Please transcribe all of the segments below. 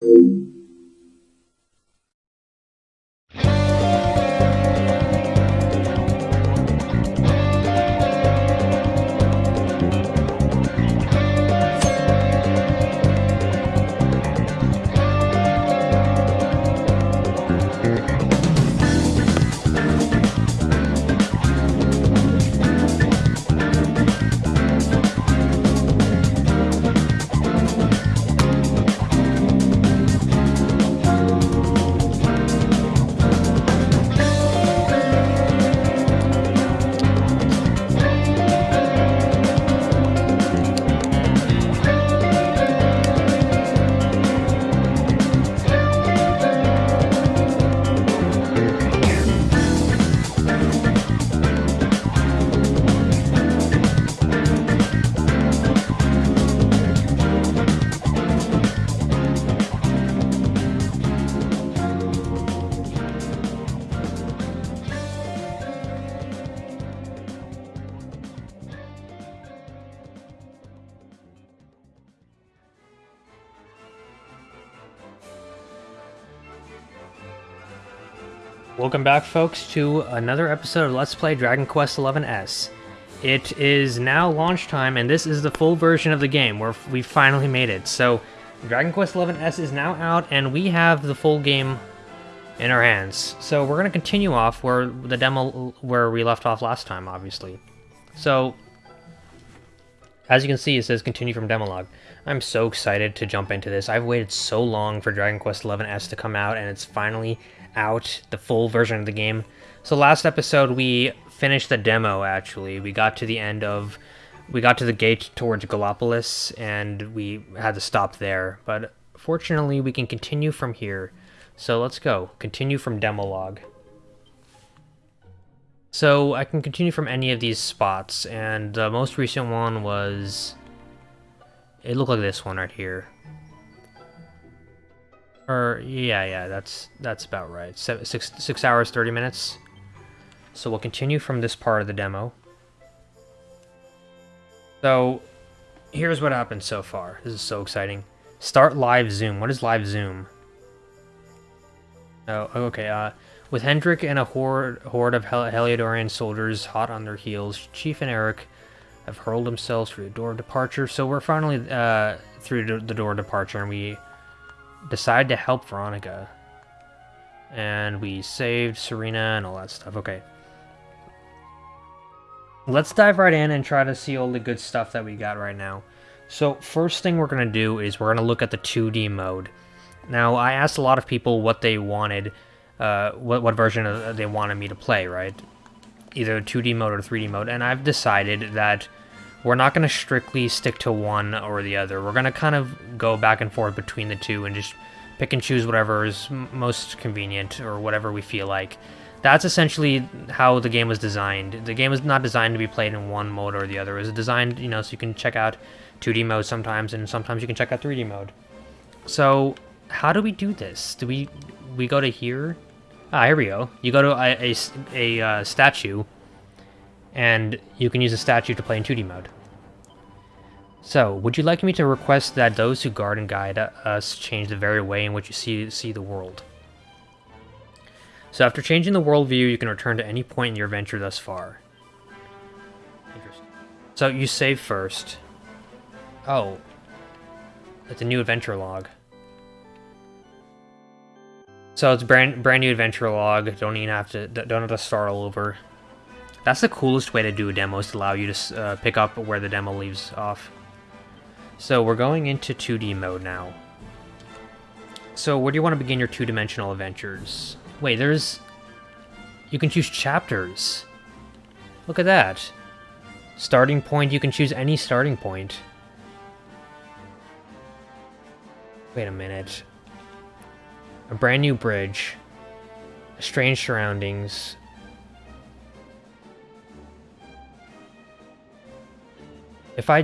Thank Welcome back, folks, to another episode of Let's Play Dragon Quest XI S. It is now launch time, and this is the full version of the game, where we finally made it. So, Dragon Quest XI S is now out, and we have the full game in our hands. So we're going to continue off where the demo, where we left off last time, obviously. So, as you can see, it says continue from demo log. I'm so excited to jump into this. I've waited so long for Dragon Quest XI S to come out, and it's finally out, the full version of the game. So last episode we finished the demo actually. We got to the end of we got to the gate towards Gallopolis and we had to stop there. But fortunately we can continue from here. So let's go. Continue from demo log. So I can continue from any of these spots and the most recent one was it looked like this one right here. Or yeah, yeah, that's that's about right. Seven, six six hours thirty minutes. So we'll continue from this part of the demo. So here's what happened so far. This is so exciting. Start live zoom. What is live zoom? Oh, okay. Uh, with Hendrik and a horde, horde of Hel Heliodorian soldiers hot on their heels, Chief and Erik have hurled themselves through the door of departure. So we're finally uh, through the door of departure, and we decide to help Veronica. And we saved Serena and all that stuff. Okay. Let's dive right in and try to see all the good stuff that we got right now. So first thing we're going to do is we're going to look at the 2D mode. Now, I asked a lot of people what they wanted, uh, what, what version of, they wanted me to play, right? Either 2D mode or 3D mode, and I've decided that we're not going to strictly stick to one or the other. We're going to kind of go back and forth between the two and just pick and choose whatever is most convenient or whatever we feel like. That's essentially how the game was designed. The game was not designed to be played in one mode or the other. It was designed, you know, so you can check out 2D mode sometimes and sometimes you can check out 3D mode. So, how do we do this? Do we we go to here? Ah, here we go. You go to a, a, a uh, statue and you can use a statue to play in 2D mode. So, would you like me to request that those who guard and guide us change the very way in which you see, see the world? So after changing the world view, you can return to any point in your adventure thus far. Interesting. So you save first. Oh. It's a new adventure log. So it's brand brand new adventure log. Don't even have to don't have to start all over. That's the coolest way to do a demo is to allow you to uh, pick up where the demo leaves off. So we're going into 2D mode now. So where do you want to begin your two-dimensional adventures? Wait, there's... You can choose chapters. Look at that. Starting point, you can choose any starting point. Wait a minute. A brand new bridge. Strange surroundings. If I...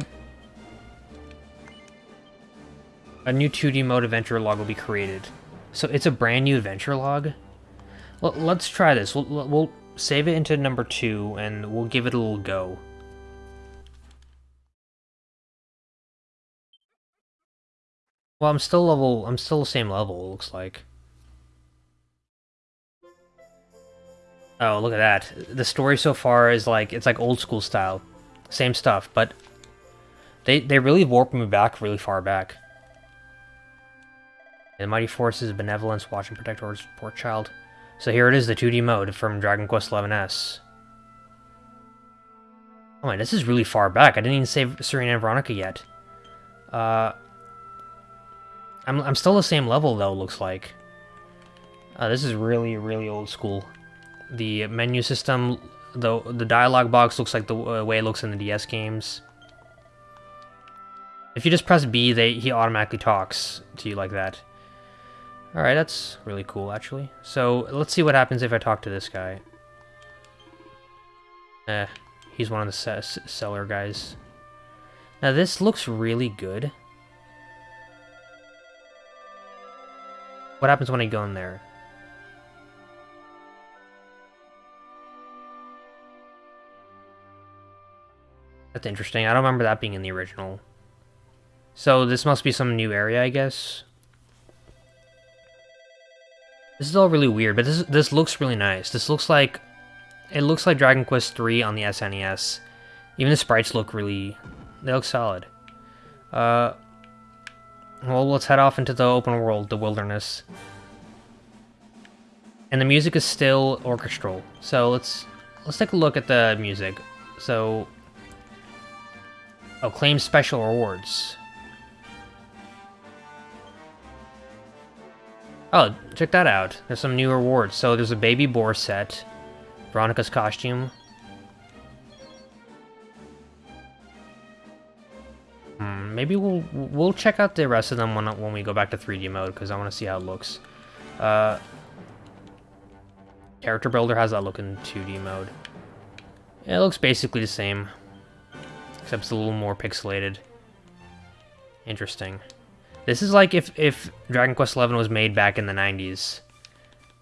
A new 2D mode adventure log will be created. So it's a brand new adventure log? Well, let's try this. We'll, we'll save it into number two, and we'll give it a little go. Well, I'm still level, I'm still the same level, it looks like. Oh, look at that. The story so far is like, it's like old school style. Same stuff, but they, they really warped me back really far back. The Mighty Forces of Benevolence, Watch and Protect Orders, Poor Child. So here it is, the 2D mode from Dragon Quest XI S. Oh man, this is really far back. I didn't even save Serena and Veronica yet. Uh, I'm, I'm still the same level, though, looks like. Uh, this is really, really old school. The menu system, the, the dialogue box looks like the uh, way it looks in the DS games. If you just press B, they he automatically talks to you like that. Alright, that's really cool, actually. So, let's see what happens if I talk to this guy. Eh, he's one of the seller guys. Now, this looks really good. What happens when I go in there? That's interesting. I don't remember that being in the original. So this must be some new area, I guess. This is all really weird, but this this looks really nice. This looks like it looks like Dragon Quest 3 on the SNES. Even the sprites look really they look solid. Uh well, let's head off into the open world, the wilderness. And the music is still orchestral. So let's let's take a look at the music. So oh, claim special rewards. Oh, check that out. There's some new rewards. So there's a baby boar set. Veronica's costume. Hmm, maybe we'll we'll check out the rest of them when when we go back to 3D mode because I want to see how it looks. Uh, character builder has that look in 2D mode. It looks basically the same, except it's a little more pixelated. Interesting. This is like if, if Dragon Quest XI was made back in the 90s.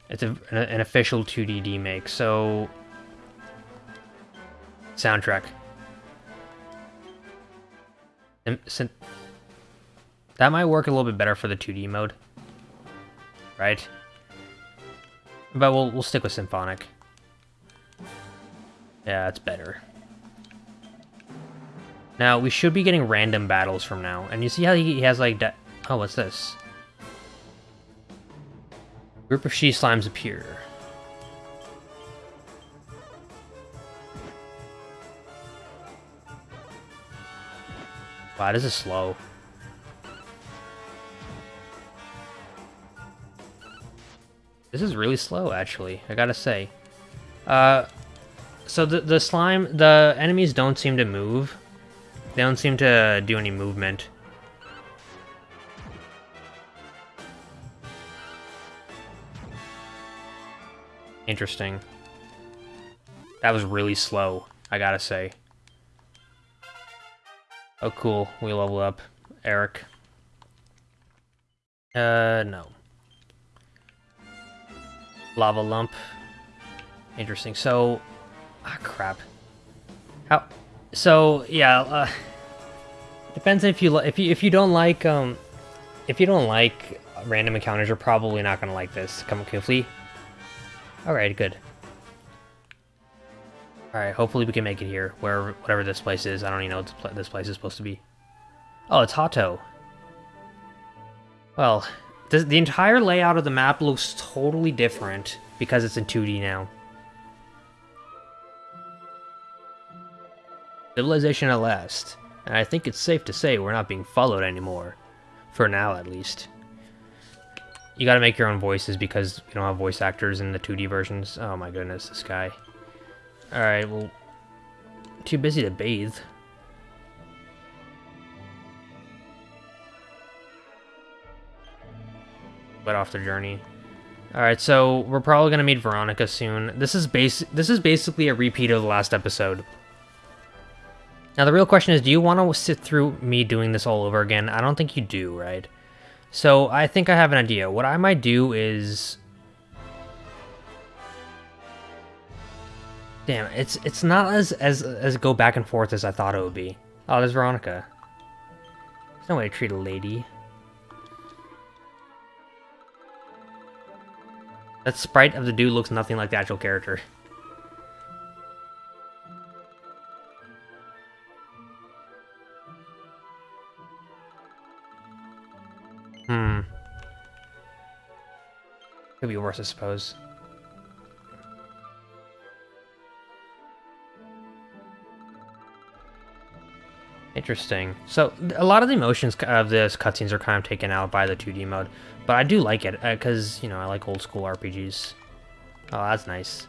It's a, an, an official 2D make, so... Soundtrack. That might work a little bit better for the 2D mode. Right? But we'll, we'll stick with Symphonic. Yeah, that's better. Now, we should be getting random battles from now. And you see how he has, like, Oh, what's this? Group of she slimes appear. Wow, this is slow. This is really slow, actually, I gotta say. Uh, so the, the slime, the enemies don't seem to move. They don't seem to do any movement. Interesting. That was really slow, I gotta say. Oh, cool. We level up. Erik. Uh, no. Lava lump. Interesting. So, ah, crap. How? So, yeah. Uh, depends if you if you if you don't like um, if you don't like random encounters, you're probably not gonna like this. Come quickly. Alright, good. Alright, hopefully we can make it here, where whatever this place is. I don't even know what this place is supposed to be. Oh, it's Hotto. Well, the, the entire layout of the map looks totally different because it's in 2D now. Civilization at last, and I think it's safe to say we're not being followed anymore. For now, at least. You gotta make your own voices because you don't have voice actors in the 2D versions. Oh my goodness, this guy. Alright, well... Too busy to bathe. But off the journey. Alright, so we're probably gonna meet Veronica soon. This is base this is basically a repeat of the last episode. Now the real question is, do you want to sit through me doing this all over again? I don't think you do, right? So I think I have an idea. What I might do is... Damn, it's it's not as, as, as go back and forth as I thought it would be. Oh, there's Veronica. There's no way to treat a lady. That sprite of the dude looks nothing like the actual character. Could be worse, I suppose. Interesting. So, a lot of the emotions of this cutscenes are kind of taken out by the 2D mode, but I do like it, because, uh, you know, I like old school RPGs. Oh, that's nice.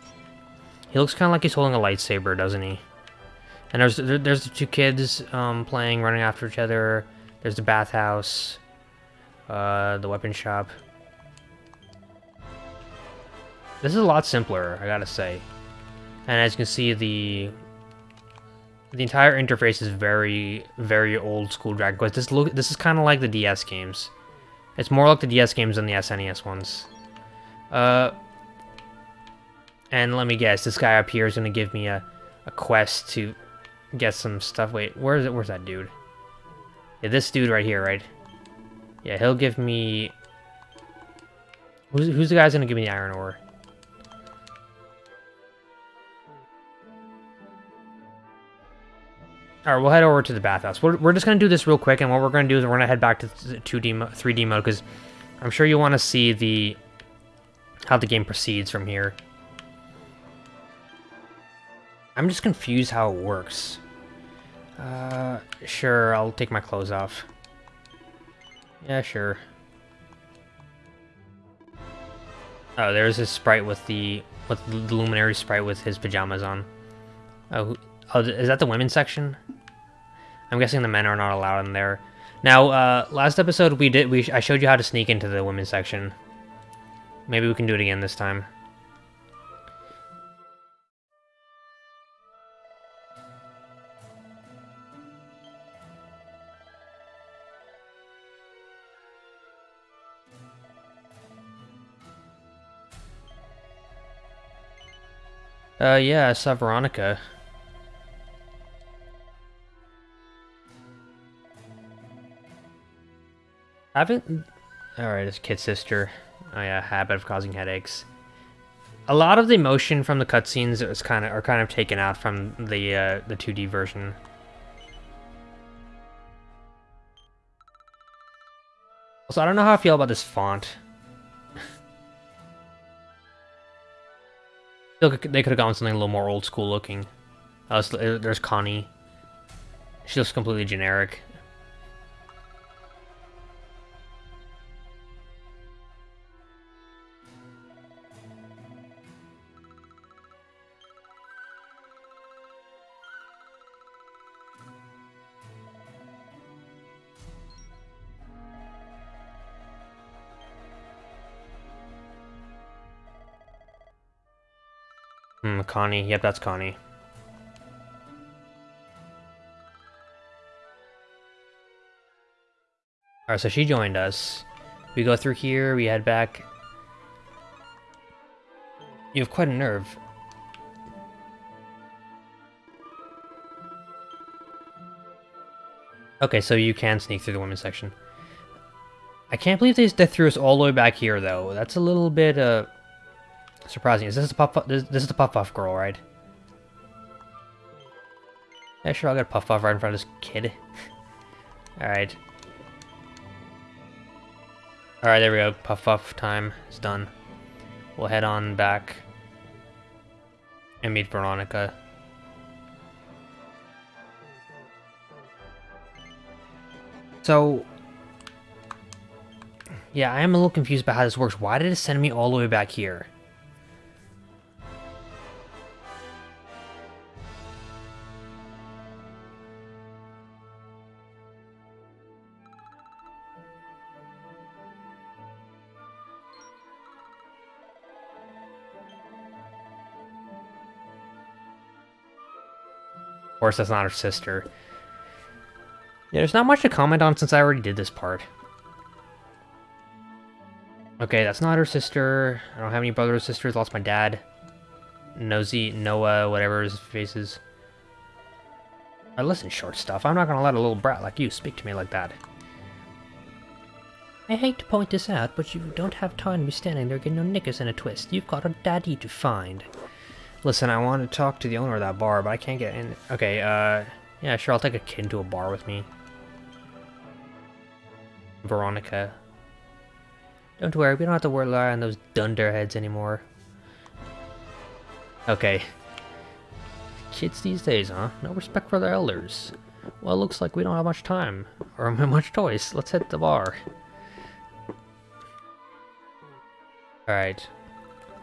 He looks kind of like he's holding a lightsaber, doesn't he? And there's there's the two kids um, playing, running after each other. There's the bathhouse, uh, the weapon shop. This is a lot simpler, I gotta say. And as you can see, the the entire interface is very, very old school Dragon Quest. This look, this is kind of like the DS games. It's more like the DS games than the SNES ones. Uh, and let me guess, this guy up here is gonna give me a, a quest to get some stuff. Wait, where is it? Where's that dude? Yeah, this dude right here, right? Yeah, he'll give me. Who's who's the guy's gonna give me the iron ore? Alright, we'll head over to the bathhouse. We're, we're just going to do this real quick, and what we're going to do is we're going to head back to 2D, 3D mode, because I'm sure you want to see the how the game proceeds from here. I'm just confused how it works. Uh, sure, I'll take my clothes off. Yeah, sure. Oh, there's this sprite with the with the luminary sprite with his pajamas on. Oh, oh, is that the women's section? I'm guessing the men are not allowed in there. Now, uh, last episode we did we I showed you how to sneak into the women's section. Maybe we can do it again this time. Uh, yeah, I saw Veronica. Haven't... Alright, it's Kid Sister. Oh yeah, habit of causing headaches. A lot of the emotion from the cutscenes is kind of are kind of taken out from the uh, the 2D version. Also, I don't know how I feel about this font. they could have gone something a little more old school looking. Uh, there's Connie. She looks completely generic. Connie. Yep, that's Connie. Alright, so she joined us. We go through here, we head back. You have quite a nerve. Okay, so you can sneak through the women's section. I can't believe they, threw us all the way back here, though. That's a little bit, uh... Surprising. Is this the puff? This, this is the puff puff girl, right? Yeah, sure. I'll get a puff puff right in front of this kid. All right. All right, there we go. Puff puff time is done. We'll head on back and meet Veronica. So, yeah, I am a little confused about how this works. Why did it send me all the way back here? Course, that's not her sister. Yeah, there's not much to comment on since I already did this part. Okay, that's not her sister. I don't have any brothers or sisters. Lost my dad. Nosy, Noah, whatever his face is. I listen, short stuff. I'm not gonna let a little brat like you speak to me like that. I hate to point this out, but you don't have time to be standing there getting your knickers in a twist. You've got a daddy to find. Listen, I want to talk to the owner of that bar, but I can't get in. Okay, uh, yeah, sure, I'll take a kid to a bar with me. Veronica. Don't worry, we don't have to rely on those dunderheads anymore. Okay. Kids these days, huh? No respect for their elders. Well, it looks like we don't have much time, or much choice. Let's hit the bar. Alright.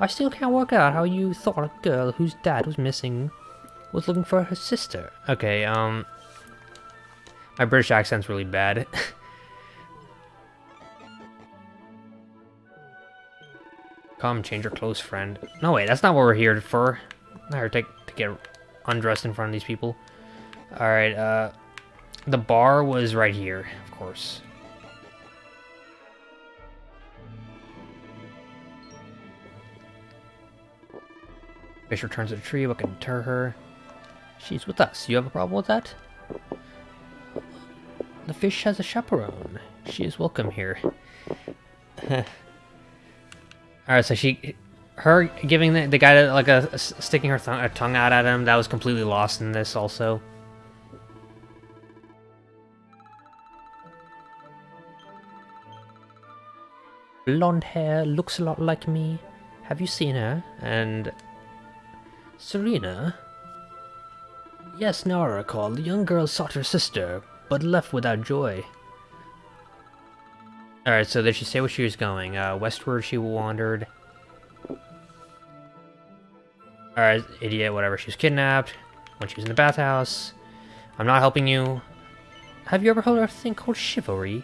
I still can't work out how you thought a girl whose dad was missing was looking for her sister. Okay, um... My British accent's really bad. Come, change your clothes, friend. No, wait, that's not what we're here for. Not here to, to get undressed in front of these people. Alright, uh... The bar was right here, of course. Fish returns to the tree. What can deter her? She's with us. You have a problem with that? The fish has a chaperone. She is welcome here. Alright, so she... Her giving the, the guy like a, sticking her th a tongue out at him, that was completely lost in this also. Blonde hair, looks a lot like me. Have you seen her? And Serena? Yes, now I recall, the young girl sought her sister, but left without joy. Alright, so did she say where she was going? Uh, westward she wandered. Alright, idiot, whatever. She was kidnapped when she was in the bathhouse. I'm not helping you. Have you ever heard of a thing called chivalry?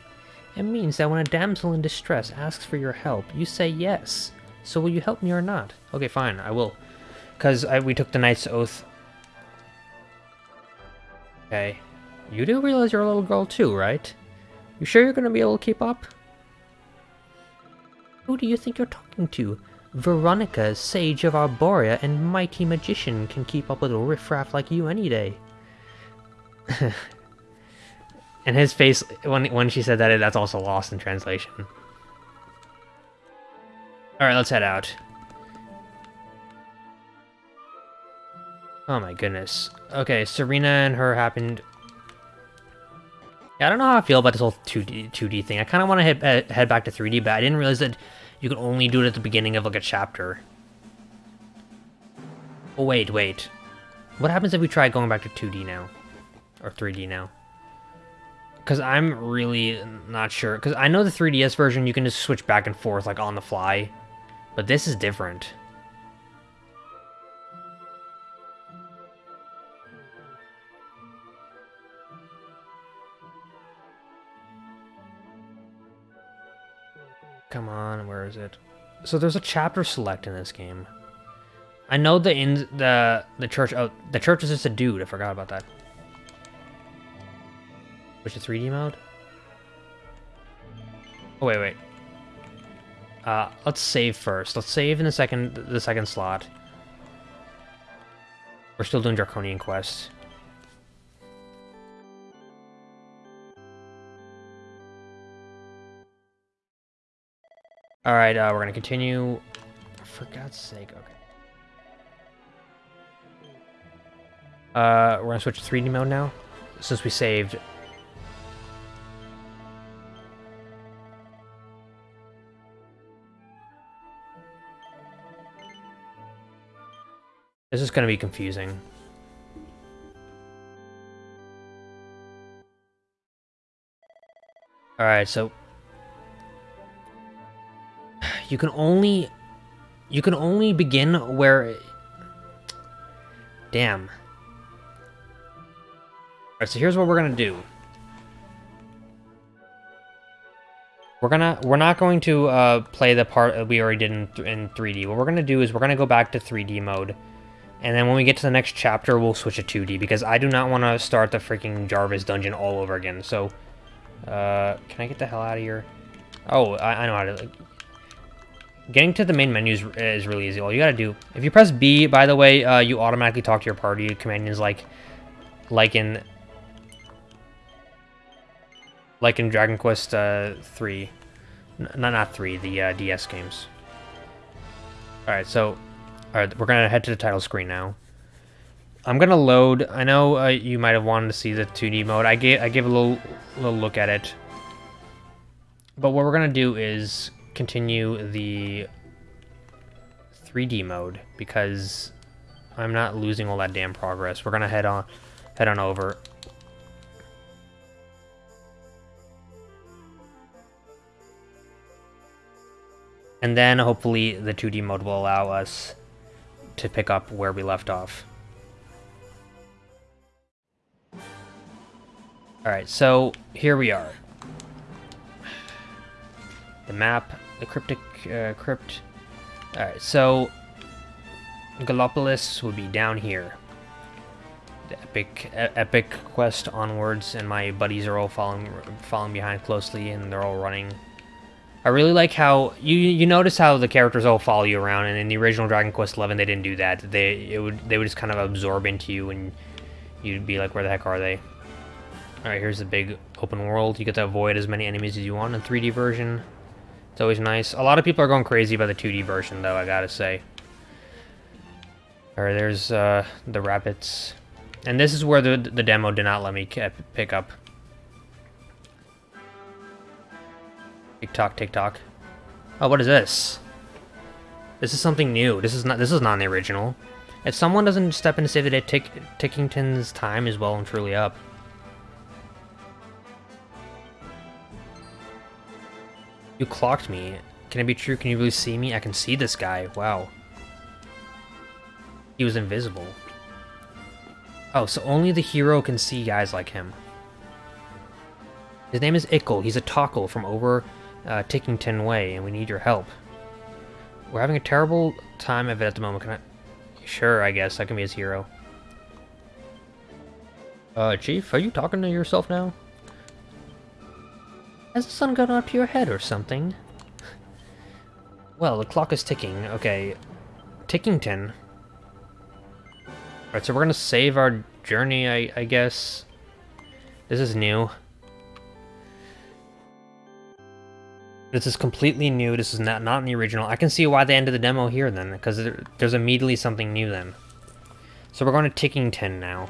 It means that when a damsel in distress asks for your help, you say yes. So will you help me or not? Okay, fine, I will. Because we took the Knight's Oath. Okay. You do realize you're a little girl too, right? You sure you're going to be able to keep up? Who do you think you're talking to? Veronica, Sage of Arboria and Mighty Magician can keep up with a riffraff like you any day. and his face, when, when she said that, that's also lost in translation. Alright, let's head out. Oh my goodness. Okay, Serena and her happened... Yeah, I don't know how I feel about this whole 2D, 2D thing. I kind of want to uh, head, head back to 3D, but I didn't realize that you could only do it at the beginning of, like, a chapter. Oh, wait, wait. What happens if we try going back to 2D now? Or 3D now? Because I'm really not sure. Because I know the 3DS version, you can just switch back and forth, like, on the fly. But this is different. Come on, where is it? So there's a chapter select in this game. I know the in the the church. Oh, the church is just a dude. I forgot about that. Which is 3D mode? Oh wait, wait. Uh, let's save first. Let's save in the second the second slot. We're still doing Draconian quests. Alright, uh, we're gonna continue. For God's sake, okay. Uh, we're gonna switch to 3D mode now, since we saved. This is gonna be confusing. Alright, so you can only... You can only begin where... Damn. Alright, so here's what we're gonna do. We're gonna... We're not going to uh, play the part that we already did in, in 3D. What we're gonna do is we're gonna go back to 3D mode. And then when we get to the next chapter, we'll switch to 2D, because I do not want to start the freaking Jarvis dungeon all over again. So, uh, can I get the hell out of here? Oh, I, I know how to... Getting to the main menu is, is really easy. All you gotta do, if you press B, by the way, uh, you automatically talk to your party companions like, like in, like in Dragon Quest uh, 3. N not not three, the uh, DS games. All right, so all right, we're gonna head to the title screen now. I'm gonna load. I know uh, you might have wanted to see the 2D mode. I gave I gave a little little look at it, but what we're gonna do is continue the 3D mode because I'm not losing all that damn progress. We're gonna head on head on over. And then hopefully the 2D mode will allow us to pick up where we left off. Alright, so here we are. The map, the cryptic uh, crypt. Alright, so Gallopolis would be down here. The epic e epic quest onwards, and my buddies are all following following behind closely, and they're all running. I really like how you you notice how the characters all follow you around, and in the original Dragon Quest XI they didn't do that. They it would they would just kind of absorb into you, and you'd be like, where the heck are they? Alright, here's the big open world. You get to avoid as many enemies as you want in 3D version. It's always nice. A lot of people are going crazy about the 2D version, though, I gotta say. Alright, there's uh, the rabbits. And this is where the, the demo did not let me pick up. Tick-tock, tick-tock. Oh, what is this? This is something new. This is not this is not the original. If someone doesn't step in to say that Tick Tickington's time is well and truly up. You clocked me. Can it be true? Can you really see me? I can see this guy. Wow. He was invisible. Oh, so only the hero can see guys like him. His name is Ickle. He's a Tockle from over uh, Tickington Way, and we need your help. We're having a terrible time of it at the moment. Can I... Sure, I guess. I can be his hero. Uh, Chief, are you talking to yourself now? Has the sun gone up your head or something? Well, the clock is ticking. Okay. Tickington. Alright, so we're gonna save our journey, I, I guess. This is new. This is completely new. This is not, not in the original. I can see why they ended the demo here then, because there, there's immediately something new then. So we're going to Tickington now.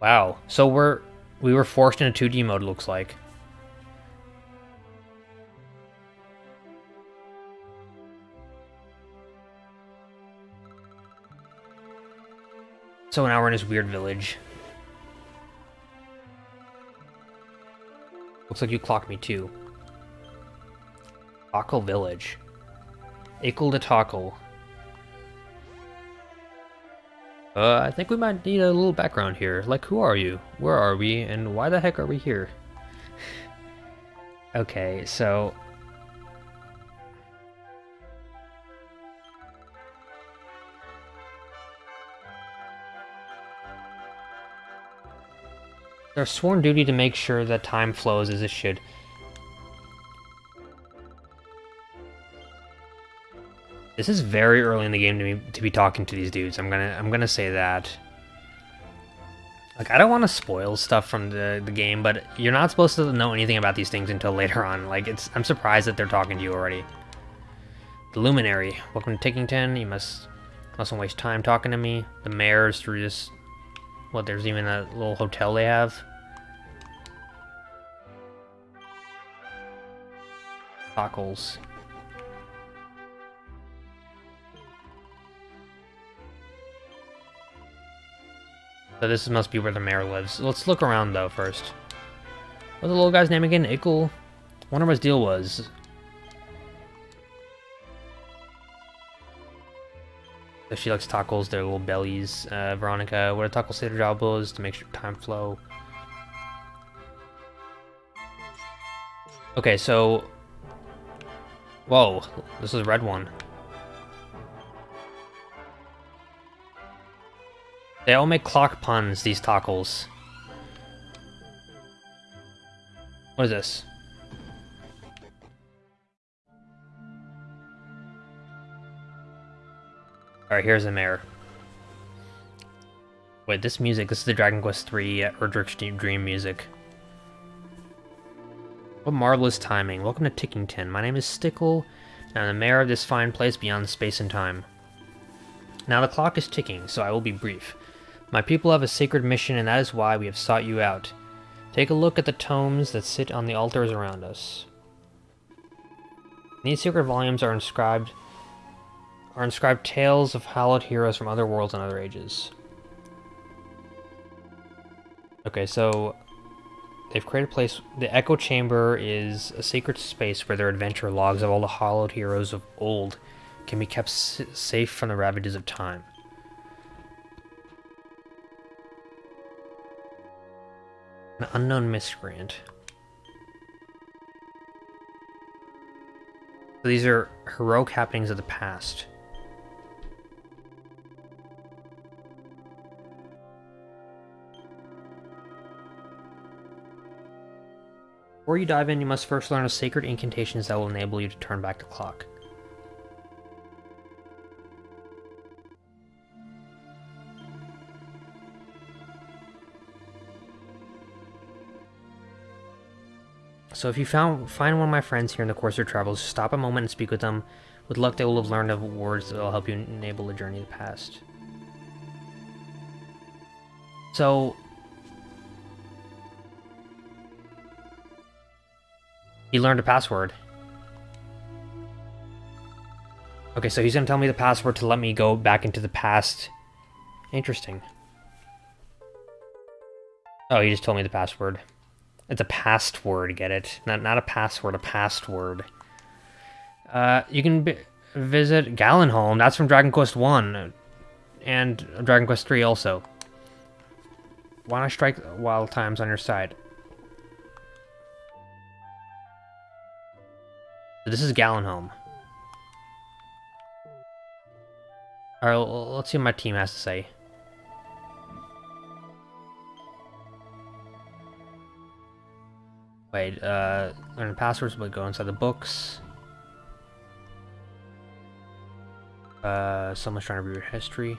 Wow. So we're we were forced into 2D mode looks like. So now we're in this weird village. Looks like you clocked me too. Tockle Village. Equal to Tockle. Uh, I think we might need a little background here. Like, who are you? Where are we? And why the heck are we here? okay, so... Their sworn duty to make sure that time flows as it should. This is very early in the game to be to be talking to these dudes. I'm gonna I'm gonna say that. Like I don't want to spoil stuff from the the game, but you're not supposed to know anything about these things until later on. Like it's I'm surprised that they're talking to you already. The Luminary, welcome to Tickington. You must mustn't waste time talking to me. The mayor's through this. What? There's even a little hotel they have. Tockles. So this must be where the mayor lives. Let's look around, though, first. What's the little guy's name again? Ickle? Wonder what his deal was. She likes tacos, their little bellies. Uh, Veronica, what a say their job was? To make sure time flow. Okay, so... Whoa, this is red one. They all make clock puns, these Tockles. What is this? Alright, here's the mayor. Wait, this music, this is the Dragon Quest III Erdrick's Dream music. What marvelous timing. Welcome to Tickington. My name is Stickle, and I'm the mayor of this fine place beyond space and time. Now the clock is ticking, so I will be brief. My people have a sacred mission, and that is why we have sought you out. Take a look at the tomes that sit on the altars around us. these sacred volumes are inscribed are inscribed tales of hallowed heroes from other worlds and other ages. Okay, so they've created a place. The Echo Chamber is a sacred space where their adventure logs of all the hallowed heroes of old can be kept safe from the ravages of time. An unknown miscreant. So these are heroic happenings of the past. Before you dive in, you must first learn the sacred incantations that will enable you to turn back the clock. So if you found, find one of my friends here in the course of your travels, stop a moment and speak with them. With luck, they will have learned of words that will help you enable the journey to the past. So, He learned a password. Okay, so he's gonna tell me the password to let me go back into the past. Interesting. Oh, he just told me the password. It's a password, get it? Not not a password, a password. Uh, you can visit Galenholm. That's from Dragon Quest 1. And Dragon Quest 3 also. Why not strike while time's on your side? This is Galenholm. Alright, let's see what my team has to say. Wait, uh, learn passwords, but go inside the books. Uh, someone's trying to read your history.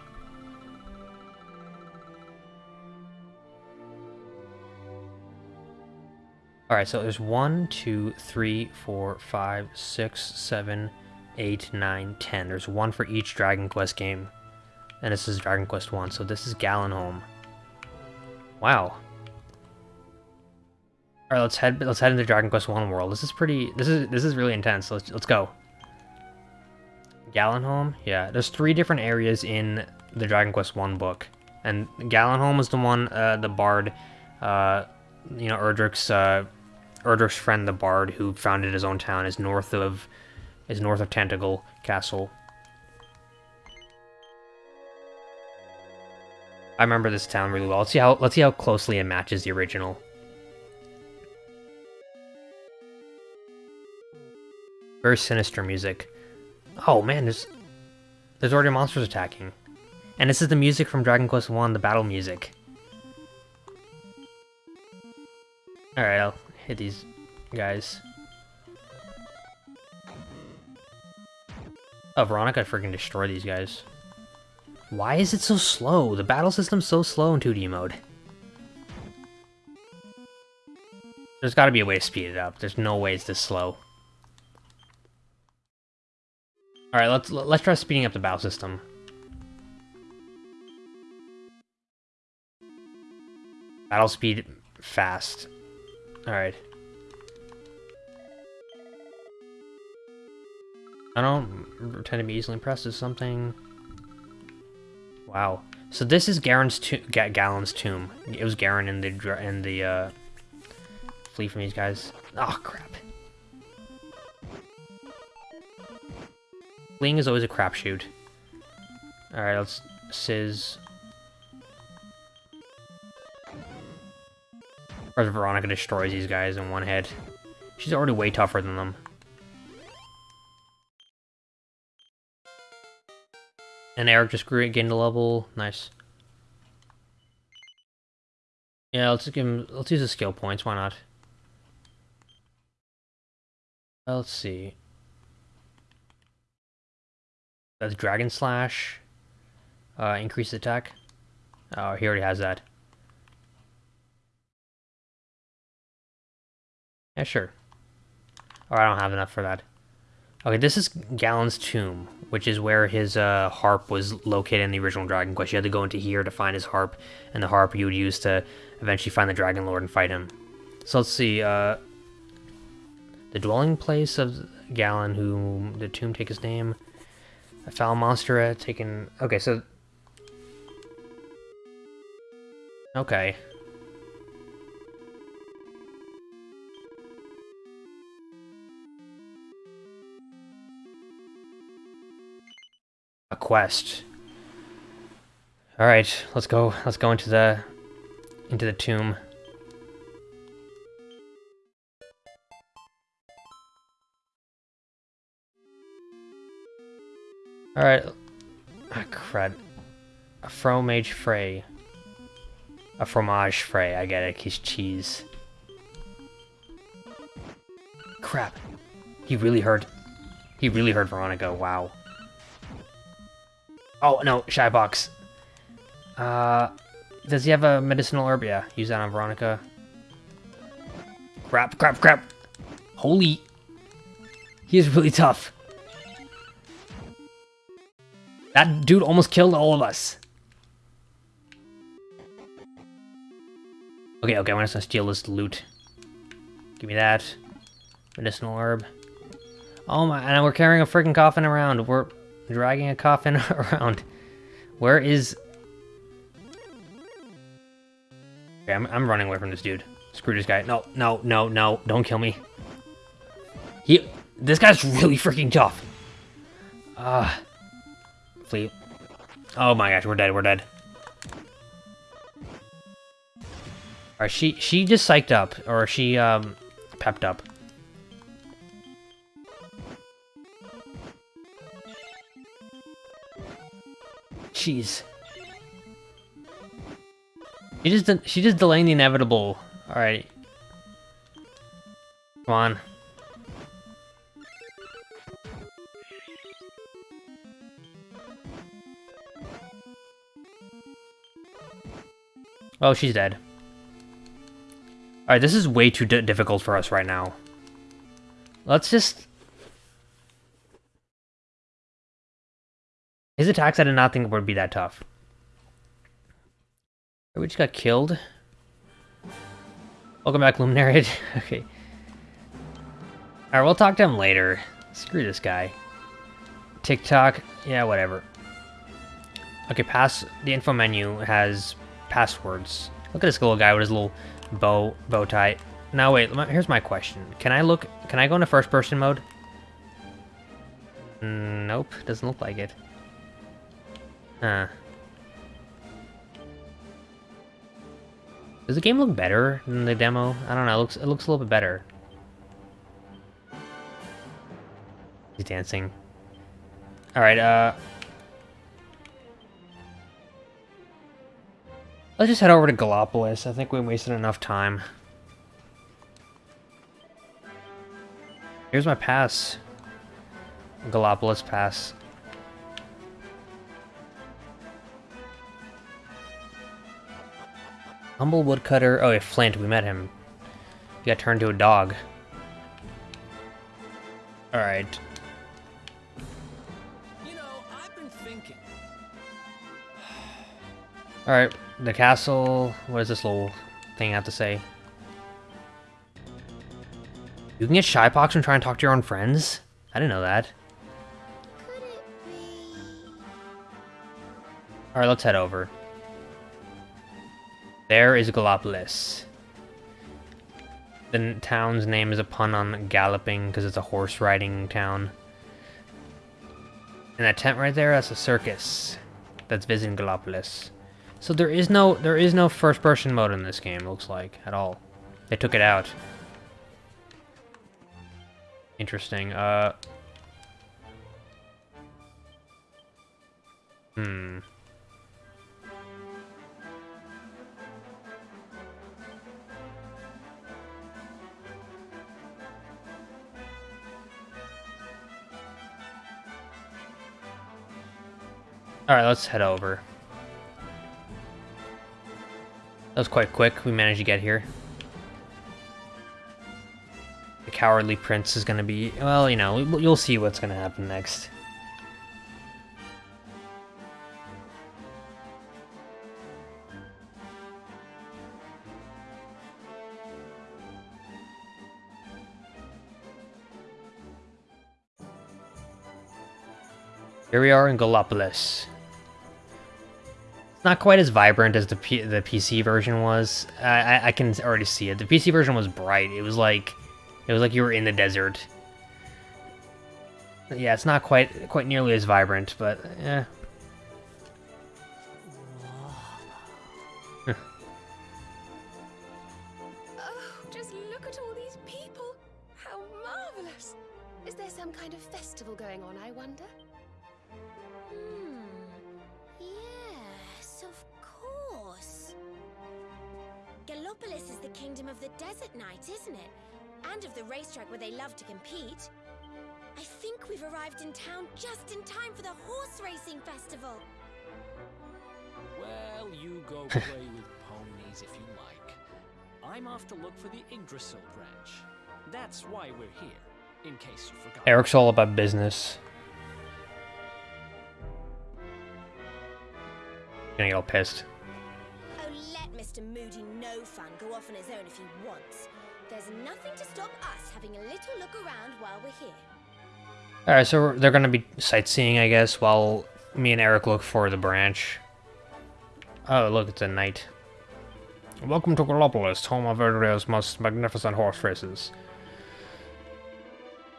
Alright, so there's one, two, three, four, five, six, seven, eight, nine, ten. There's one for each Dragon Quest game. And this is Dragon Quest 1, so this is Galenholm. Wow. Alright, let's head let's head into Dragon Quest 1 world. This is pretty this is this is really intense. Let's let's go. Galenholm? Yeah, there's three different areas in the Dragon Quest 1 book. And Galenholm is the one, uh, the bard, uh, you know, Erdrick's, uh, Erdrick's friend, the Bard, who founded his own town, is north of is north of Tantegel Castle. I remember this town really well. Let's see how let's see how closely it matches the original. Very sinister music. Oh man, there's there's already monsters attacking. And this is the music from Dragon Quest 1, the battle music. Alright, I'll hit these guys. Oh, Veronica freaking destroy these guys. Why is it so slow? The battle system's so slow in 2D mode. There's gotta be a way to speed it up. There's no way it's this slow. Alright, let's let's try speeding up the battle system. Battle speed fast. Alright. I don't tend to be easily impressed with something. Wow. So this is Garen's to Ga Galen's tomb. It was Garen in the in the uh, flee from these guys. Oh crap. Fleeing is always a crapshoot. Alright, let's Sizz Or Veronica destroys these guys in one hit. She's already way tougher than them. And Erik just grew gained a level. Nice. Yeah, let's give him let's use the skill points, why not? Uh, let's see. That's Dragon Slash. Uh, increase attack. Oh, he already has that. Yeah, sure. Or oh, I don't have enough for that. Okay, this is Galen's tomb, which is where his uh, harp was located in the original Dragon Quest. You had to go into here to find his harp, and the harp you would use to eventually find the Dragon Lord and fight him. So let's see, uh, the dwelling place of Galen, whom the tomb take his name. A foul monster taken... Okay, so... Okay. A quest. All right, let's go. Let's go into the into the tomb. Alright. Ah, crud. A fromage fray. A fromage fray, I get it, he's cheese. Crap. He really hurt. He really hurt Veronica, wow. Oh, no, Shypox. Uh, does he have a medicinal herb? Yeah, use that on Veronica. Crap, crap, crap. Holy. He is really tough. That dude almost killed all of us. Okay, okay, I'm gonna steal this loot. Give me that. Medicinal herb. Oh my, and we're carrying a freaking coffin around. We're dragging a coffin around. Where is... Okay, I'm, I'm running away from this dude. Screw this guy. No, no, no, no. Don't kill me. He... This guy's really freaking tough. Ah. Fleet. Oh my gosh, we're dead, we're dead. Alright, she she just psyched up, or she um pepped up. Jeez. She just she just delaying the inevitable. Alright. Come on. Oh, she's dead. Alright, this is way too difficult for us right now. Let's just... His attacks I did not think would be that tough. We just got killed. Welcome back, Luminary. okay. Alright, we'll talk to him later. Screw this guy. TikTok, yeah, whatever. Okay, pass the info menu has passwords. Look at this little guy with his little bow bow tie. Now wait, here's my question. Can I look, can I go into first person mode? Nope, doesn't look like it. Huh. Does the game look better than the demo? I don't know, it looks, it looks a little bit better. He's dancing. Alright, uh, Let's just head over to Gallopolis. I think we wasted enough time. Here's my pass. Gallopolis pass. Humble woodcutter. Oh, yeah, Flint. We met him. He got turned to a dog. Alright. You know, I've been thinking. Alright, the castle... What does this little thing have to say? You can get shy Shypox from trying to talk to your own friends? I didn't know that. Alright, let's head over. There is Gallopolis. The town's name is a pun on galloping because it's a horse riding town. And that tent right there, that's a circus that's visiting Gallopolis. So there is no there is no first person mode in this game, looks like, at all. They took it out. Interesting. Uh Hmm. Alright, let's head over. That was quite quick. We managed to get here. The Cowardly Prince is going to be... Well, you know, you'll see what's going to happen next. Here we are in Gallopolis. It's not quite as vibrant as the P the PC version was. I, I can already see it. The PC version was bright. It was like, it was like you were in the desert. Yeah, it's not quite quite nearly as vibrant, but yeah. oh, just look at all these people. How marvelous. Is there some kind of festival going on, I wonder? The kingdom of the Desert Knight, isn't it? And of the racetrack where they love to compete. I think we've arrived in town just in time for the horse racing festival. Well, you go play with ponies if you like. I'm off to look for the Yggdrasil branch. That's why we're here, in case you forgot. Erik's all about business. Gonna get all pissed. Oh, let Mr. Moody Fun go off on his own if he wants. There's nothing to stop us having a little look around while we're here. Alright, so they're gonna be sightseeing, I guess, while me and Erik look for the branch. Oh, look, it's a knight. Welcome to Gallopolis, home of Erdrea's most magnificent horse races.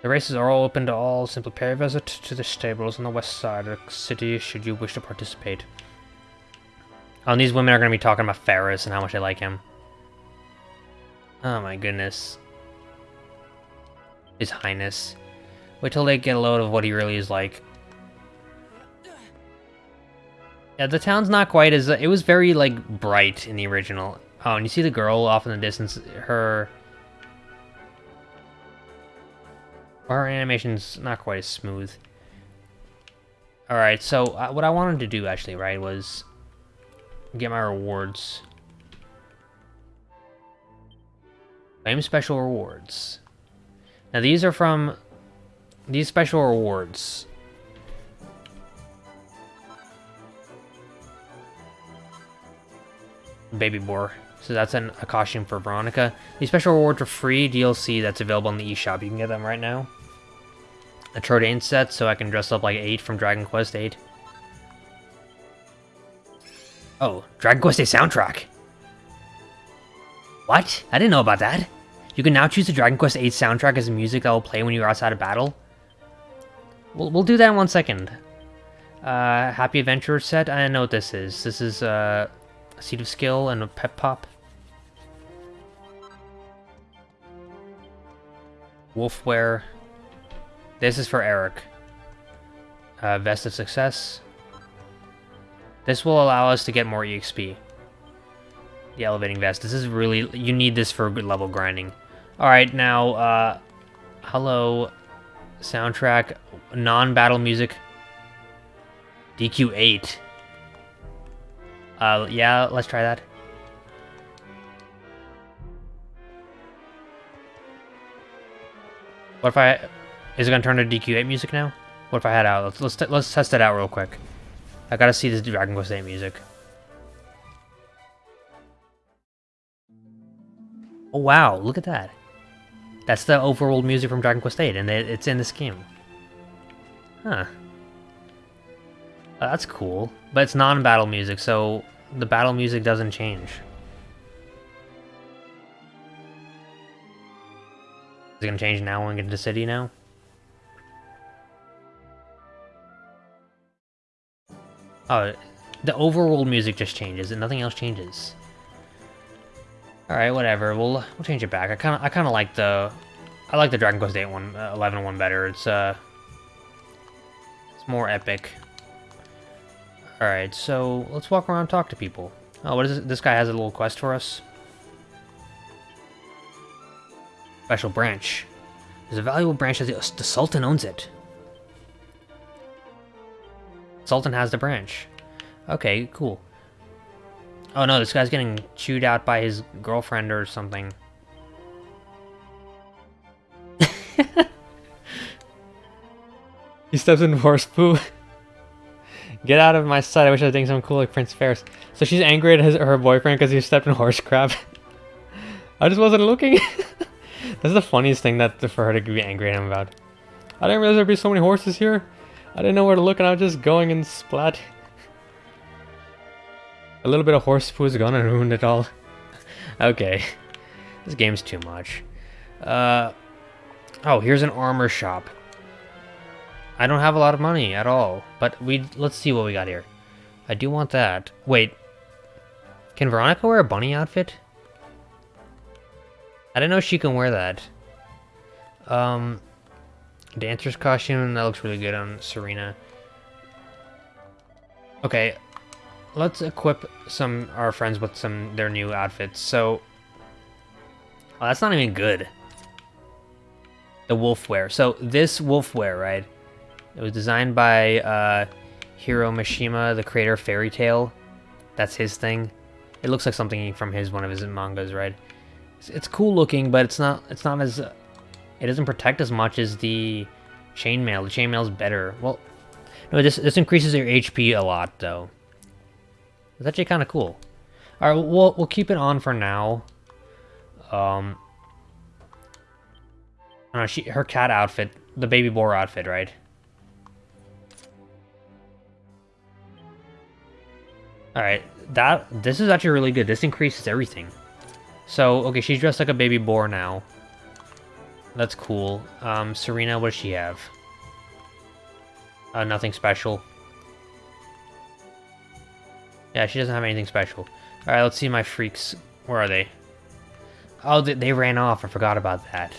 The races are all open to all. Simply pay a visit to the stables on the west side of the city should you wish to participate. Oh, and these women are going to be talking about Faris and how much they like him. Oh my goodness. His Highness. Wait till they get a load of what he really is like. Yeah, the town's not quite as... It was very, like, bright in the original. Oh, and you see the girl off in the distance? Her... Her animation's not quite as smooth. Alright, so uh, what I wanted to do, actually, right, was get my rewards. Claim special rewards. Now these are from these special rewards. Baby Boar. So that's an, a costume for Veronica. These special rewards are free DLC that's available in the eShop. You can get them right now. A Trodain set, so I can dress up like 8 from Dragon Quest 8. Oh, Dragon Quest VIII soundtrack. What? I didn't know about that. You can now choose the Dragon Quest VIII soundtrack as the music that will play when you're outside of battle. We'll, we'll do that in one second. Uh, Happy Adventurer set? I know what this is. This is uh, a Seed of Skill and a Pep Pop. Wolfwear. This is for Erik. Uh, Vest of Success. This will allow us to get more EXP. The elevating vest. This is really... You need this for good level grinding. Alright, now, uh... Hello. Soundtrack. Non-battle music. DQ8. Uh, yeah, let's try that. What if I... Is it gonna turn to DQ8 music now? What if I had out? Let's let's, let's test it out real quick. I gotta see this Dragon Quest VIII music. Oh wow, look at that. That's the overworld music from Dragon Quest VIII, and it's in this game. Huh. That's cool. But it's non-battle music, so the battle music doesn't change. Is it gonna change now when we get into the city now? Oh, the overworld music just changes and nothing else changes. Alright, whatever. We'll we'll change it back. I kind of I kind of like the I like the Dragon Quest 8 one, uh, 11 one better. It's uh it's more epic. Alright, so let's walk around and talk to people. Oh, what is this? This guy has a little quest for us. Special branch. There's a valuable branch that the, the Sultan owns it. Sultan has the branch. Okay, cool. Oh no, this guy's getting chewed out by his girlfriend or something. he steps in horse poo. Get out of my sight. I wish I was doing something cool like Prince Faris. So she's angry at his, her boyfriend because he stepped in horse crap. I just wasn't looking. That's the funniest thing that for her to be angry at him about. I didn't realize there'd be so many horses here. I didn't know where to look and I was just going and splat. A little bit of horse poo is gonna ruin it all. okay. This game's too much. Uh, oh, here's an armor shop. I don't have a lot of money at all, but we let's see what we got here. I do want that. Wait. Can Veronica wear a bunny outfit? I don't know if she can wear that. Um, dancer's costume, that looks really good on Serena. Okay, let's equip some our friends with some their new outfits. So, oh, that's not even good. The wolf wear. So this wolf wear, right? It was designed by uh, Hiro Mashima, the creator of Fairy Tail. That's his thing. It looks like something from his one of his mangas, right? It's, it's cool looking, but it's not. It's not as. Uh, it doesn't protect as much as the chainmail. The chainmail is better. Well, no, this this increases your HP a lot, though. It's actually kind of cool. All right, we'll we'll keep it on for now. Um, know, she her cat outfit, the baby boar outfit, right? All right, that this is actually really good. This increases everything. So okay, she's dressed like a baby boar now. That's cool. Um, Serena, what does she have? Uh, nothing special. Yeah, she doesn't have anything special. Alright, let's see my freaks. Where are they? Oh, they, they ran off. I forgot about that.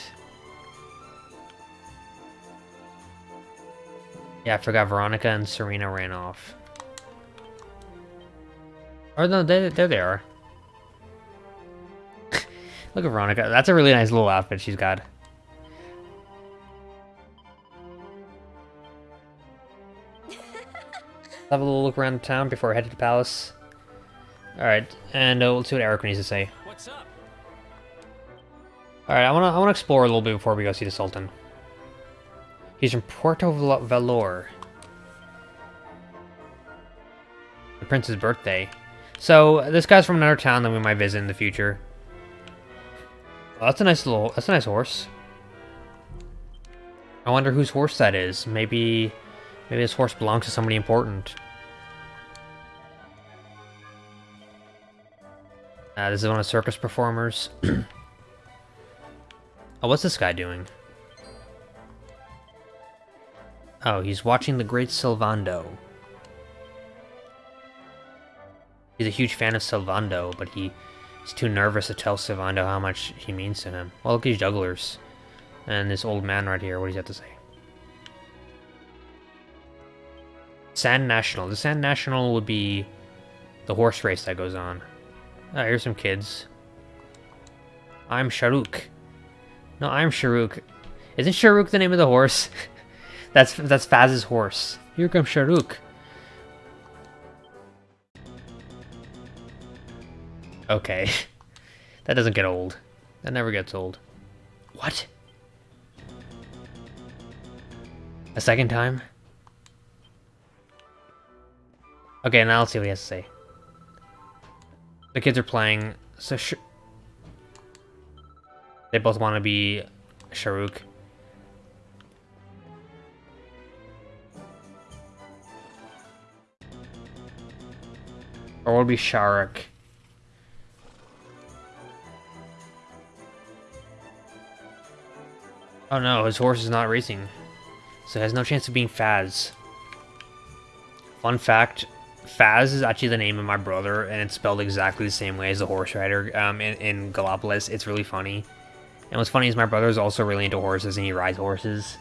Yeah, I forgot Veronica and Serena ran off. Or no, there, there they are. Look at Veronica. That's a really nice little outfit she's got. Have a little look around the town before I head to the palace. Alright, and uh, we'll see what Erik needs to say. What's up? Alright, I wanna I wanna explore a little bit before we go see the Sultan. He's from Puerto Valor. The prince's birthday. So this guy's from another town that we might visit in the future. Well, that's a nice little that's a nice horse. I wonder whose horse that is. Maybe maybe this horse belongs to somebody important. Uh, this is one of circus performers. oh, what's this guy doing? Oh, he's watching the great Sylvando. He's a huge fan of Sylvando, but he, he's too nervous to tell Sylvando how much he means to him. Well, look at these jugglers. And this old man right here, what does he have to say? Sand National. The Sand National would be the horse race that goes on. Here's some kids. I'm Sharuk. No, I'm Sharuk. Isn't Sharuk the name of the horse? that's that's Faz's horse. Here comes Sharuk. Okay. that doesn't get old. That never gets old. What? A second time? Okay, now let's see what he has to say. The kids are playing, so sh they both want to be Sharuk. Or will be Sharak. Oh no, his horse is not racing. So has no chance of being Faz. Fun fact, Faz is actually the name of my brother, and it's spelled exactly the same way as the horse rider um, in, in. It's really funny. And what's funny is my brother is also really into horses, and he rides horses.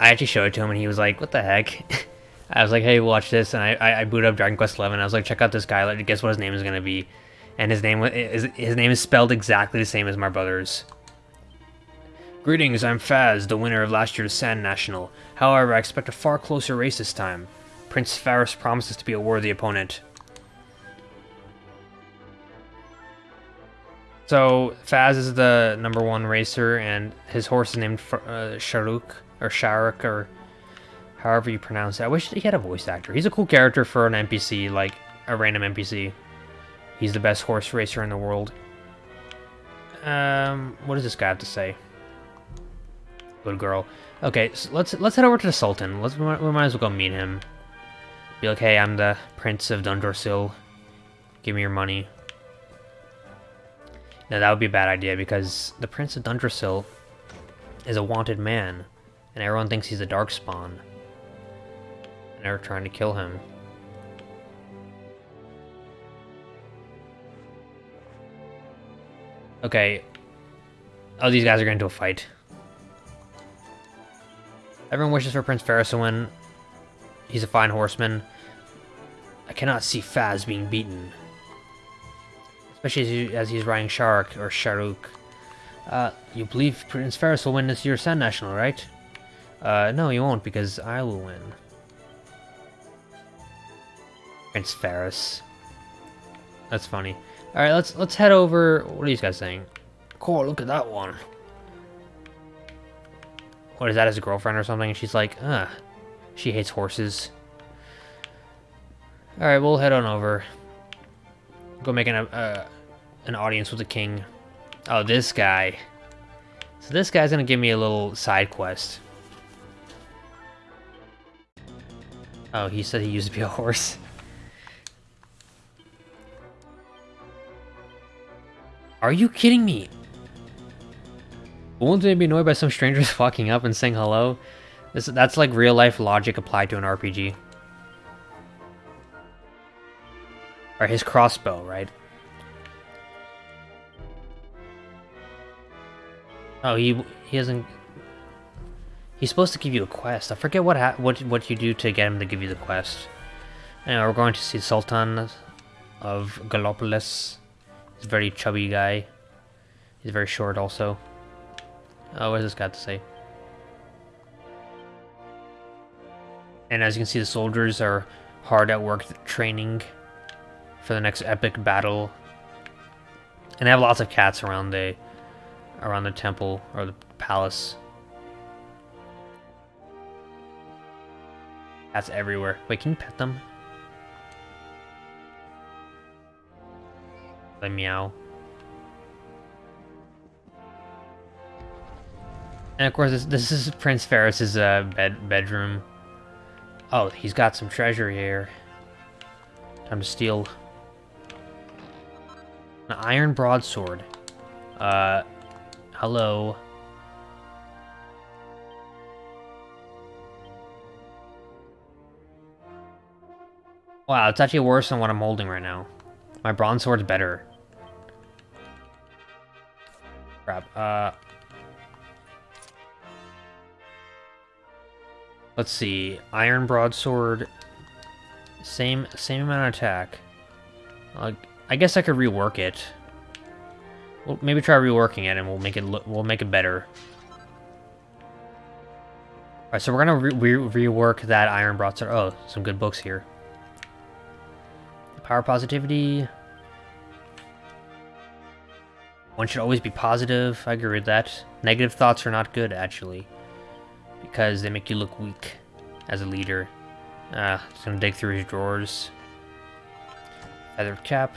I actually showed it to him, and he was like, what the heck? I was like, hey, watch this, and I, I, I up Dragon Quest XI, and I was like, check out this guy, guess what his name is going to be? And his name is his name is spelled exactly the same as my brother's. Greetings, I'm Faz, the winner of last year's Sand National. However, I expect a far closer race this time. Prince Faris promises to be a worthy opponent. So Faz is the number one racer, and his horse is named uh, Sharuk or Sharuk or however you pronounce it. I wish he had a voice actor. He's a cool character for an NPC, like a random NPC. He's the best horse racer in the world. Um, what does this guy have to say? Good girl. Okay, so let's let's head over to the Sultan. Let's we might, we might as well go meet him. Be like, hey, I'm the Prince of Dundrasil. Give me your money. Now that would be a bad idea because the Prince of Dundrasil is a wanted man, and everyone thinks he's a Darkspawn. And they're trying to kill him. Okay. Oh, these guys are going into a fight. Everyone wishes for Prince Faris to win. He's a fine horseman. I cannot see Faz being beaten. Especially as, he, as he's riding Shark or Sharuk. Uh, you believe Prince Faris will win this year's Sand National, right? Uh, no, you won't, because I will win. Prince Faris. That's funny. Alright, let's let's head over... What are these guys saying? Cool, look at that one. What, is that his girlfriend or something? She's like, uh, she hates horses. Alright, we'll head on over. Go make an, uh, an audience with the king. Oh, this guy. So this guy's gonna give me a little side quest. Oh, he said he used to be a horse. Are you kidding me? Won't they be annoyed by some strangers walking up and saying hello? This, that's like real life logic applied to an RPG. Or his crossbow, right? Oh, he he hasn't. He's supposed to give you a quest. I forget what what what you do to get him to give you the quest. Anyway, we're going to see Sultan of Gallopolis. He's a very chubby guy. He's very short also. Oh, what has this got to say? And as you can see, the soldiers are hard at work training for the next epic battle. And they have lots of cats around the around the temple or the palace. Cats everywhere. Wait, can you pet them? They meow. And of course, this, this is Prince Faris's uh, bed bedroom. Oh, he's got some treasure here. Time to steal. An iron broadsword. Uh, hello. Wow, it's actually worse than what I'm holding right now. My bronze sword's better. Crap. Uh, Let's see. Iron broadsword. Same same amount of attack. Uh, I guess I could rework it. Well, maybe try reworking it, and we'll make it look. We'll make it better. All right, so we're gonna re re rework that iron broadsword. Oh, some good books here. Power positivity. One should always be positive. I agree with that. Negative thoughts are not good, actually because they make you look weak as a leader. Uh, just gonna dig through his drawers. Feather cap.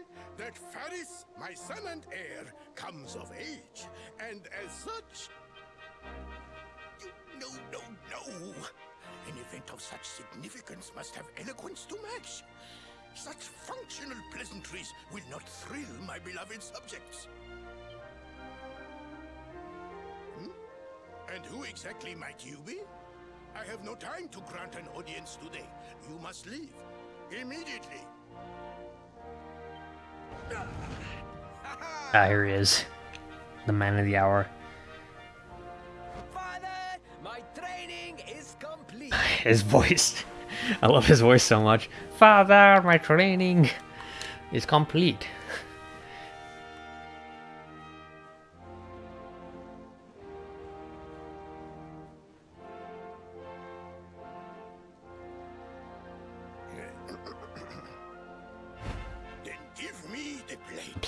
that Faris, my son and heir, comes of age, and as such... No, no, no! An event of such significance must have eloquence to match. Such functional pleasantries will not thrill my beloved subjects. Hmm? And who exactly might you be? I have no time to grant an audience today. You must leave. Immediately. Ah, here he is. the man of the hour. Father. His voice. I love his voice so much. Father, my training is complete.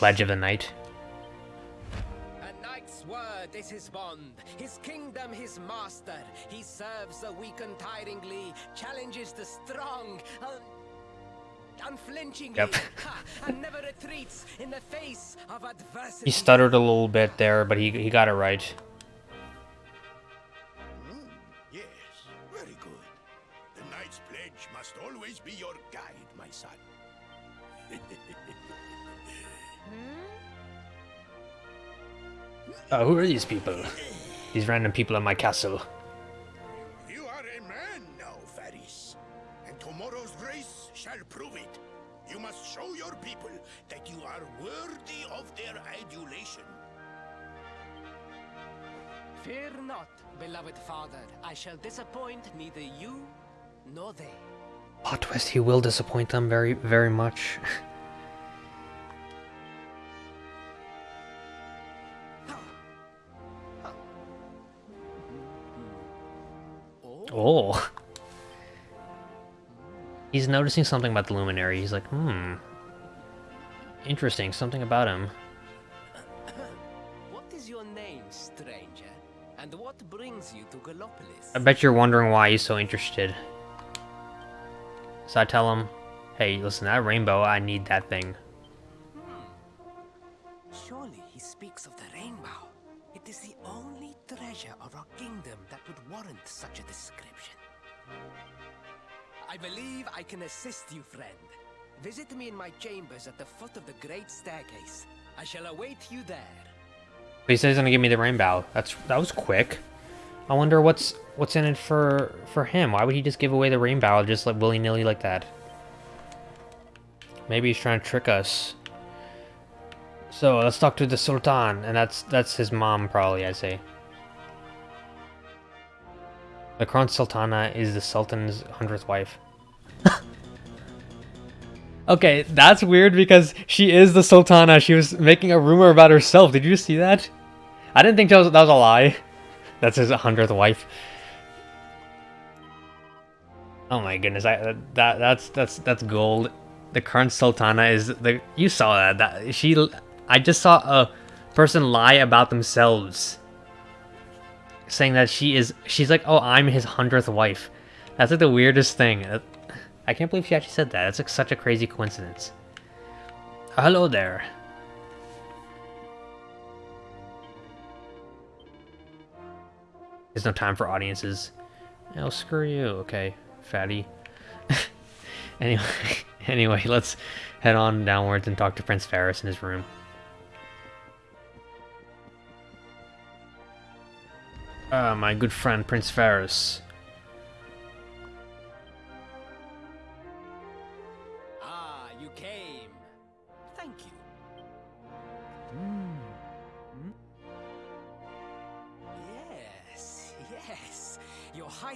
Pledge of the Knight. A knight's word is his bond, his kingdom his master. He serves the weak untiringly, challenges the strong, un unflinchingly, Yep. and never retreats in the face of adversity. He stuttered a little bit there, but he, he got it right. Hmm, yes, very good. The knight's pledge must always be your Uh, who are these people? These random people in my castle. You are a man now, Faris. And tomorrow's race shall prove it. You must show your people that you are worthy of their adulation. Fear not, beloved father. I shall disappoint neither you nor they. Plot twist, he will disappoint them very, very much. Oh. He's noticing something about the Luminary. He's like, hmm. Interesting, something about him. What is your name, stranger? And what brings you to Gallopolis? I bet you're wondering why he's so interested. So I tell him, hey, listen, that rainbow, I need that thing. Believe I can assist you, friend. Visit me in my chambers at the foot of the great staircase. I shall await you there. He says he's gonna give me the rainbow. That's that was quick. I wonder what's what's in it for for him. Why would he just give away the rainbow just like willy nilly like that? Maybe he's trying to trick us. So let's talk to the Sultan, and that's that's his mom probably. I say. The Kron Sultana is the Sultan's hundredth wife. Okay, that's weird because she is the Sultana. She was making a rumor about herself. Did you see that? I didn't think that was, that was a lie. That's his hundredth wife. Oh my goodness, I that that's that's that's gold. The current Sultana is the you saw that that she I just saw a person lie about themselves saying that she is she's like oh I'm his hundredth wife. That's like the weirdest thing. Uh, I can't believe she actually said that. That's like such a crazy coincidence. Hello there. There's no time for audiences. Oh, screw you. Okay, fatty. anyway, anyway, let's head on downwards and talk to Prince Faris in his room. Ah, my good friend Prince Faris.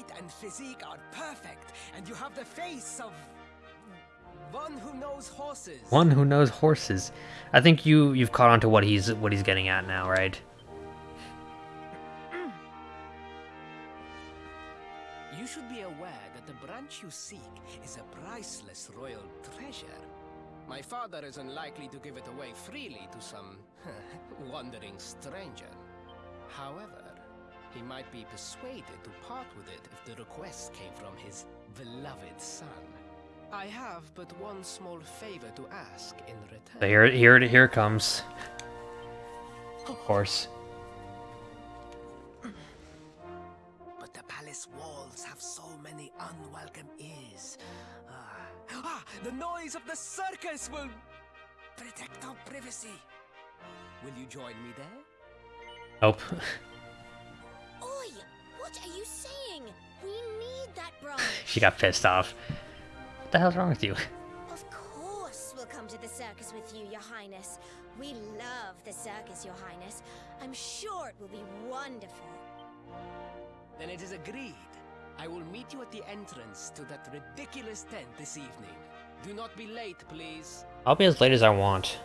Height and physique are perfect, and you have the face of one who knows horses. One who knows horses. I think you you've caught on to what he's what he's getting at now, right? You should be aware that the branch you seek is a priceless royal treasure. My father is unlikely to give it away freely to some wandering stranger. However, he might be persuaded to part with it if the request came from his beloved son. I have but one small favor to ask in return. So here here it here it comes. Of course. But the palace walls have so many unwelcome ears. Ah, ah, the noise of the circus will protect our privacy. Will you join me there? Nope. We need that branch. she got pissed off. What the hell's wrong with you? of course we'll come to the circus with you, Your Highness. We love the circus, Your Highness. I'm sure it will be wonderful. Then it is agreed. I will meet you at the entrance to that ridiculous tent this evening. Do not be late, please. I'll be as late as I want.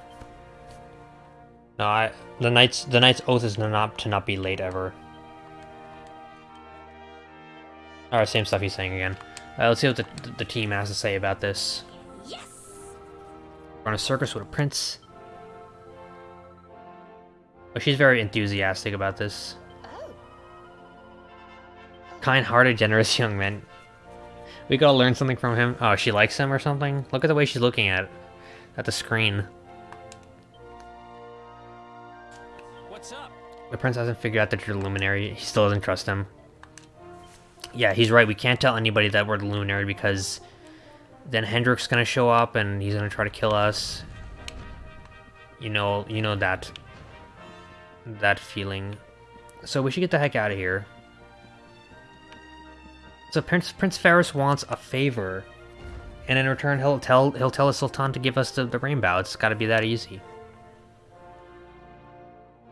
No, I the knight's the knight's oath is not to not be late ever. All right, same stuff he's saying again. Uh, let's see what the the team has to say about this. Yes! On a circus with a prince. Oh, she's very enthusiastic about this. Oh, Kind-hearted, generous young man. We gotta learn something from him. Oh, she likes him or something? Look at the way she's looking at at the screen. What's up? The prince hasn't figured out that you're the luminary. He still doesn't trust him. Yeah, he's right. We can't tell anybody that we're the luminary because then Hendrik's gonna show up and he's gonna try to kill us. You know, you know that that feeling. So we should get the heck out of here. So Prince Prince Faris wants a favor, and in return he'll tell he'll tell the Sultan to give us the, the rainbow. It's got to be that easy.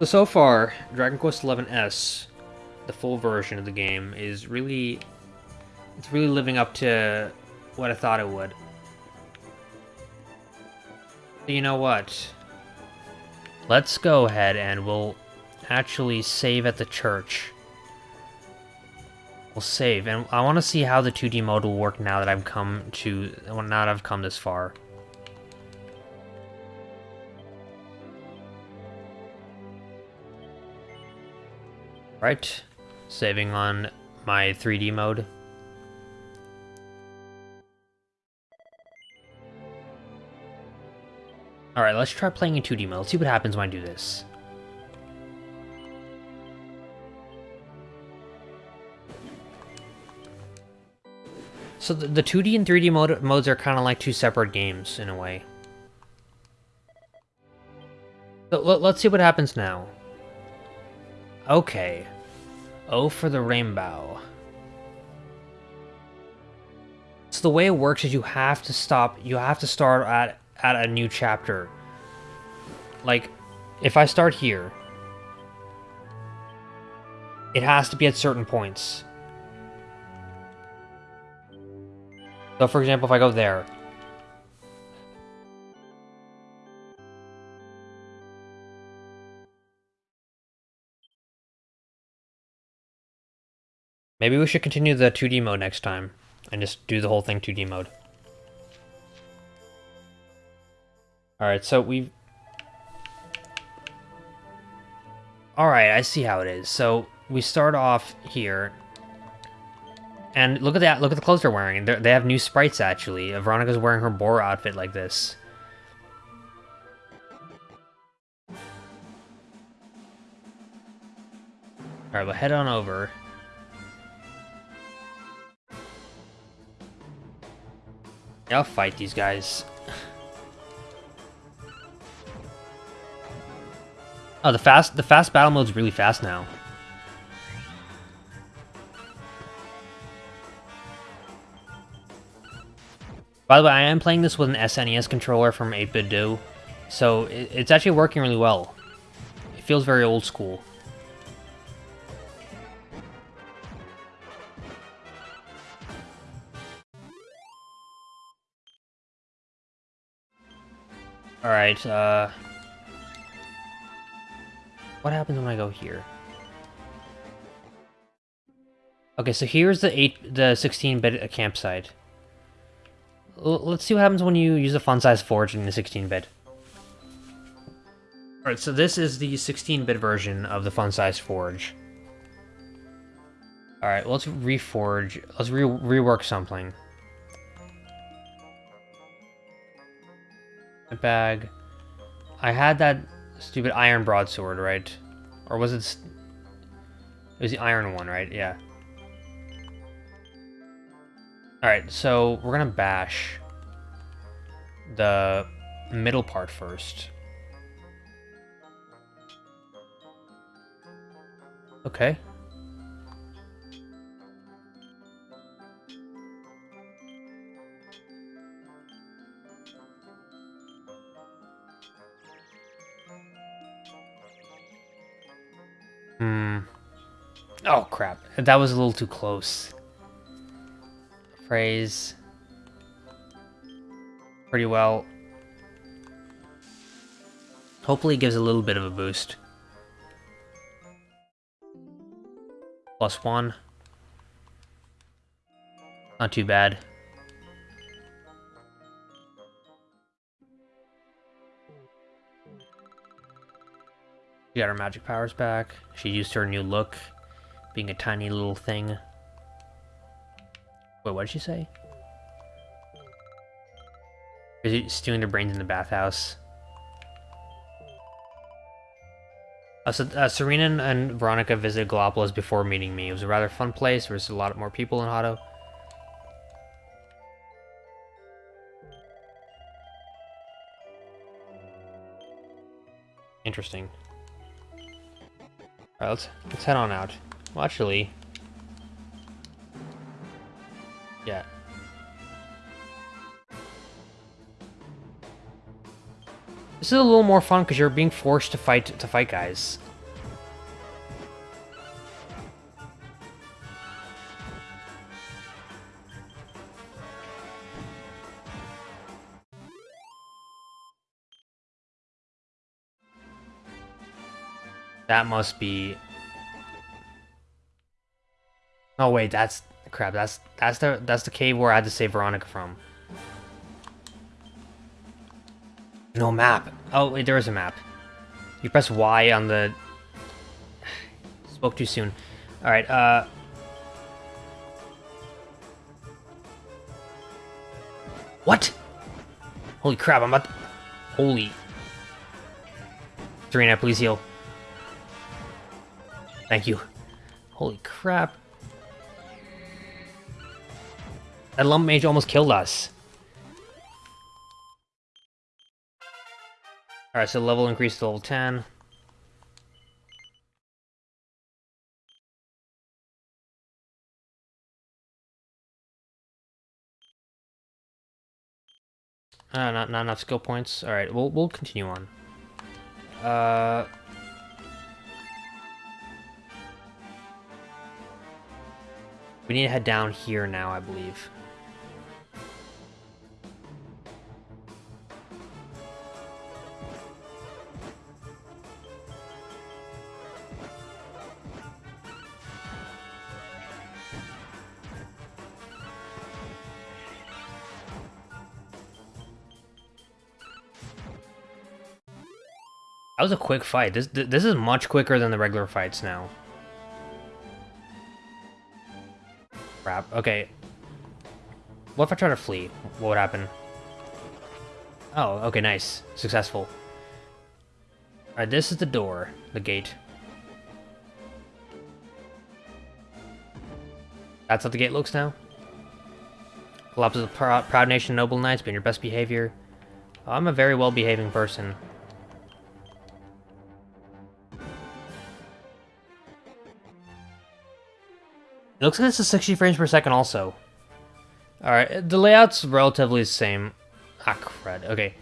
So so far, Dragon Quest XI S, the full version of the game, is really it's really living up to what I thought it would. You know what? Let's go ahead and we'll actually save at the church. We'll save, and I want to see how the 2D mode will work now that I've come to now that I've come this far. Right, saving on my 3D mode. Alright, let's try playing in 2D mode. Let's see what happens when I do this. So the, the 2D and 3D mode, modes are kind of like two separate games, in a way. Let, let's see what happens now. Okay. Oh for the rainbow. So the way it works is you have to stop, you have to start at, at a new chapter. Like, if I start here, it has to be at certain points. So for example, if I go there. Maybe we should continue the 2D mode next time and just do the whole thing 2D mode. Alright, so we've... Alright, I see how it is. So, we start off here. And look at that, look at the clothes they're wearing. They're, they have new sprites, actually. Veronica's wearing her Bora outfit like this. Alright, we'll head on over. I'll fight these guys. Oh, the fast the fast battle mode's really fast now. By the way, I am playing this with an SNES controller from 8BitDo, so it's actually working really well. It feels very old school. Alright, uh... What happens when I go here? Okay, so here's the 8, the 16-bit campsite. L let's see what happens when you use a fun-size forge in the 16-bit. Alright, so this is the 16-bit version of the fun-size forge. Alright, let's reforge. Let's re rework something. Bag. I had that stupid iron broadsword, right? Or was it... It was the iron one, right? Yeah. Alright, so we're gonna bash the middle part first. Okay. Oh, crap. That was a little too close. Phrase. Pretty well. Hopefully it gives a little bit of a boost. Plus one. Not too bad. She got her magic powers back. She used her new look, being a tiny little thing. Wait, what did she say? Is he stewing their brains in the bathhouse? Uh, so, uh, Serena and Veronica visited Gallopolis before meeting me. It was a rather fun place. There was a lot more people in Hotto. Interesting. Alright, let's, let's head on out. Well, actually... Yeah. This is a little more fun because you're being forced to fight to fight guys. That must be... Oh wait, that's... Crap, that's that's the that's the cave where I had to save Veronica from. No map. Oh, wait, there is a map. You press Y on the... Spoke too soon. Alright, uh... What? Holy crap, I'm about to... Holy... Serena, please heal. Thank you. Holy crap. That lump mage almost killed us. Alright, so level increase to level 10. Uh, not, not enough skill points. Alright, we'll, we'll continue on. Uh... We need to head down here now, I believe. That was a quick fight. This this is much quicker than the regular fights now. Crap. Okay. What if I try to flee? What would happen? Oh, okay, nice. Successful. Alright, this is the door. The gate. That's how the gate looks now? Collapses of proud, proud nation, noble knights, be in your best behavior. Oh, I'm a very well-behaving person. It looks like this is 60 frames per second also. Alright, the layout's relatively the same. Ah, crud. Okay.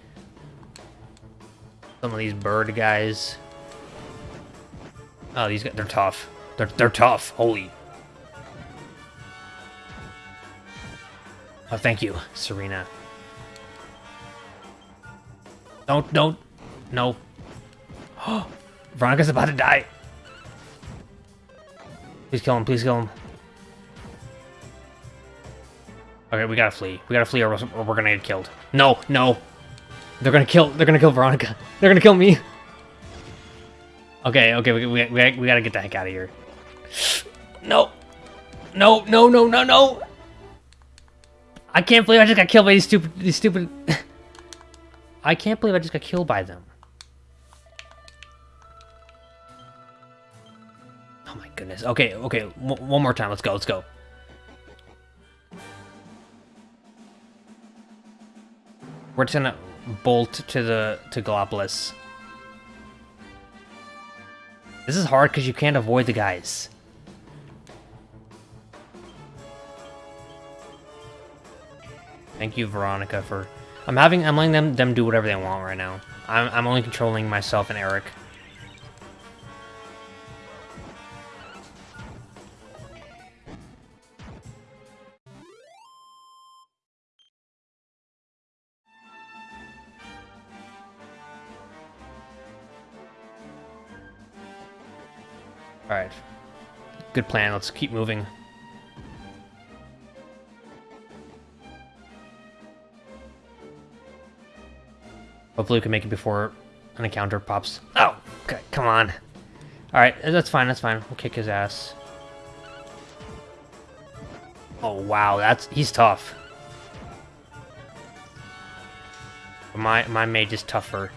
Some of these bird guys. Oh, these guys, they're tough. They're, they're tough. Holy. Oh, thank you, Serena. Don't, don't. No. Oh, Veronica's about to die. Please kill him, please kill him. Okay, we gotta flee. We gotta flee or we're gonna get killed. No, no. They're gonna kill, they're gonna kill Veronica. They're gonna kill me. Okay, okay, we, we, we, we gotta get the heck out of here. No. No, no, no, no, no. I can't believe I just got killed by these stupid, these stupid... I can't believe I just got killed by them. Oh my goodness. Okay, okay, one more time. Let's go, let's go. We're just gonna bolt to the to Gallopolis. This is hard because you can't avoid the guys. Thank you, Veronica, for... I'm having... I'm letting them, them do whatever they want right now. I'm, I'm only controlling myself and Erik. Alright. Good plan, let's keep moving. Hopefully we can make it before an encounter pops. Oh, okay, come on. Alright, that's fine, that's fine. We'll kick his ass. Oh, wow, that's... he's tough. My, my mage is tougher.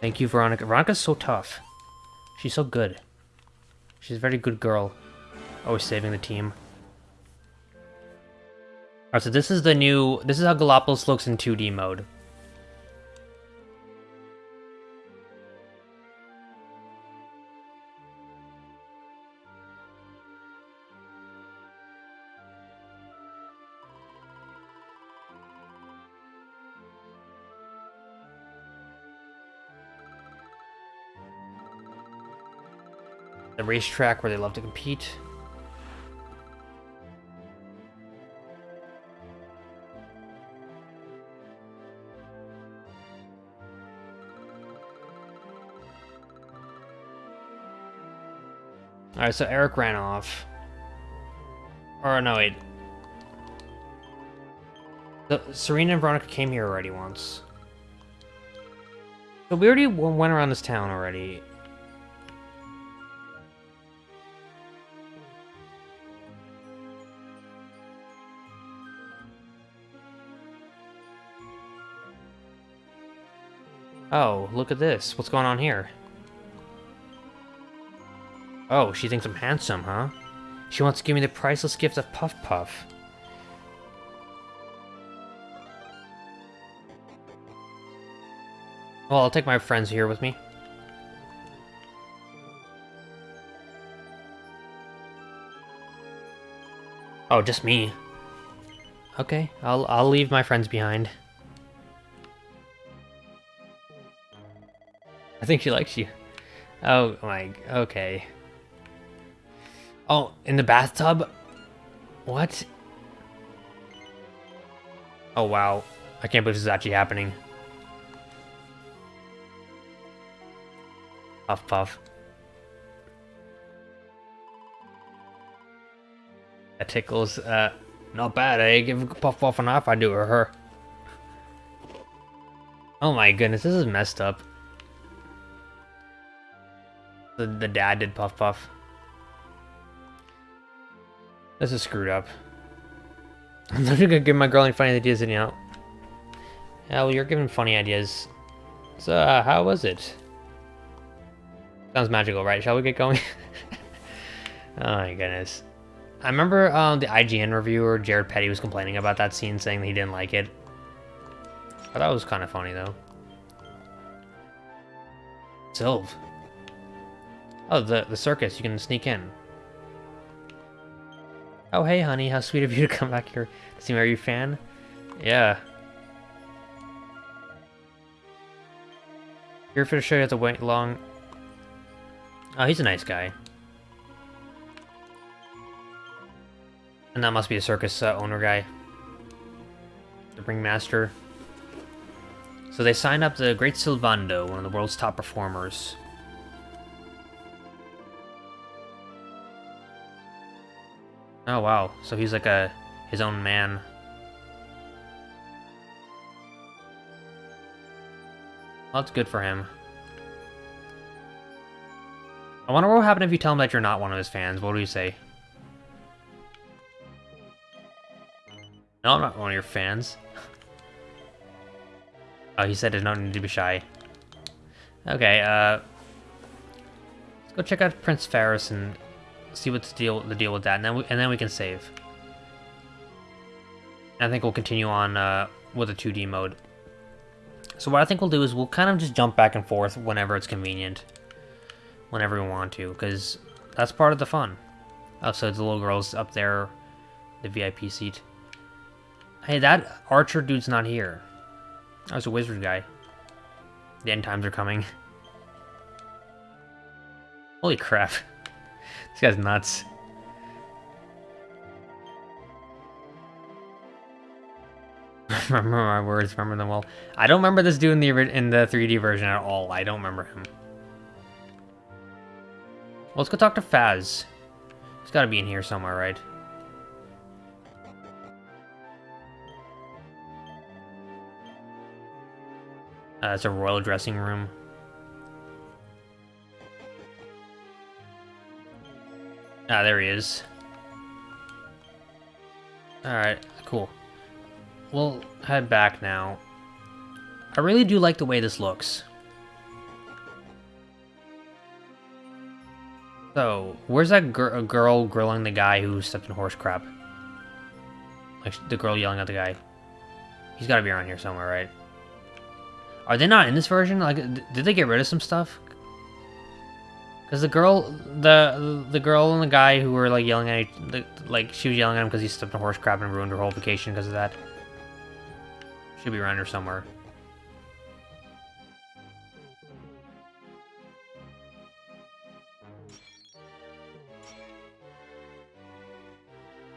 Thank you, Veronica. Veronica's so tough. She's so good. She's a very good girl. Always saving the team. Alright, so this is the new... This is how Gallopolis looks in 2D mode. Racetrack where they love to compete. Alright, so Erik ran off. Or no, wait. The, Serena and Veronica came here already once. So we already went around this town already. Oh, look at this. What's going on here? Oh, she thinks I'm handsome, huh? She wants to give me the priceless gift of Puff Puff. Well, I'll take my friends here with me. Oh, just me. Okay, I'll I'll leave my friends behind. I think she likes you. Oh my, okay. Oh, in the bathtub? What? Oh wow, I can't believe this is actually happening. Puff puff. That tickles, uh, not bad, eh? Give a Puff Puff an off I do or her. Oh my goodness, this is messed up. The, the dad did Puff Puff. This is screwed up. I'm not gonna give my girl any funny ideas anyhow. Yeah, well, you're giving funny ideas. So, uh, how was it? Sounds magical, right? Shall we get going? oh my goodness. I remember um, the IGN reviewer, Jared Petty, was complaining about that scene, saying that he didn't like it. But that was kind of funny, though. Sylve. Oh, the, the circus. You can sneak in. Oh, hey, honey. How sweet of you to come back here to see me. Are you a fan? Yeah. Here for the show you have to wait long. Oh, he's a nice guy. And that must be a circus uh, owner guy. The ringmaster. So they signed up the Great Sylvando, one of the world's top performers. Oh wow, so he's like a his own man. Well, that's good for him. I wonder what will happen if you tell him that you're not one of his fans. What do you say? No, I'm not one of your fans. oh, he said there's no need to be shy. Okay, uh... Let's go check out Prince Faris and see what's the deal, the deal with that, and then we, and then we can save. And I think we'll continue on uh, with a 2D mode. So what I think we'll do is we'll kind of just jump back and forth whenever it's convenient. Whenever we want to, because that's part of the fun. Oh, so the little girl's up there, the VIP seat. Hey, that archer dude's not here. That was a wizard guy. The end times are coming. Holy crap. This guy's nuts. remember my words, remember them well. I don't remember this dude in the in the 3D version at all. I don't remember him. Well, let's go talk to Faz. He's got to be in here somewhere, right? Uh, it's a royal dressing room. Ah, there he is. Alright, cool. We'll head back now. I really do like the way this looks. So, where's that gr girl grilling the guy who stepped in horse crap? Like, the girl yelling at the guy. He's gotta be around here somewhere, right? Are they not in this version? Like, did they get rid of some stuff? Because the girl, the the girl and the guy who were like yelling at, each, like she was yelling at him because he stepped in horse crap and ruined her whole vacation because of that. Should be around here somewhere.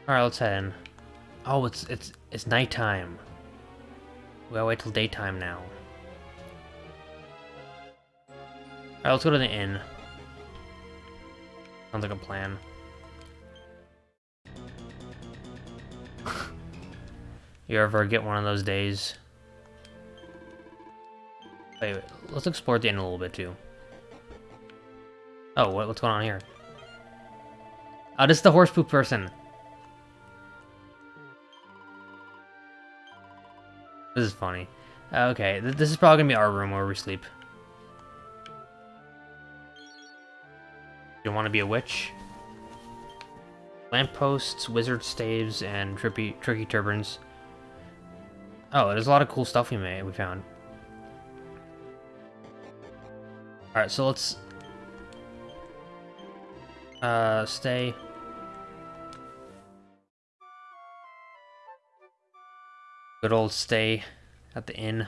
All right, let's head in. Oh, it's it's it's nighttime. We gotta wait till daytime now. Alright, let's go to the inn. Sounds like a plan. you ever get one of those days? Wait, wait, let's explore the inn a little bit too. Oh, what, what's going on here? Oh, this is the horse poop person. This is funny. Okay, th this is probably gonna be our room where we sleep. You want to be a witch? Lampposts, wizard staves, and trippy, tricky turbans. Oh, there's a lot of cool stuff we made. We found. All right, so let's uh, stay. Good old stay at the inn.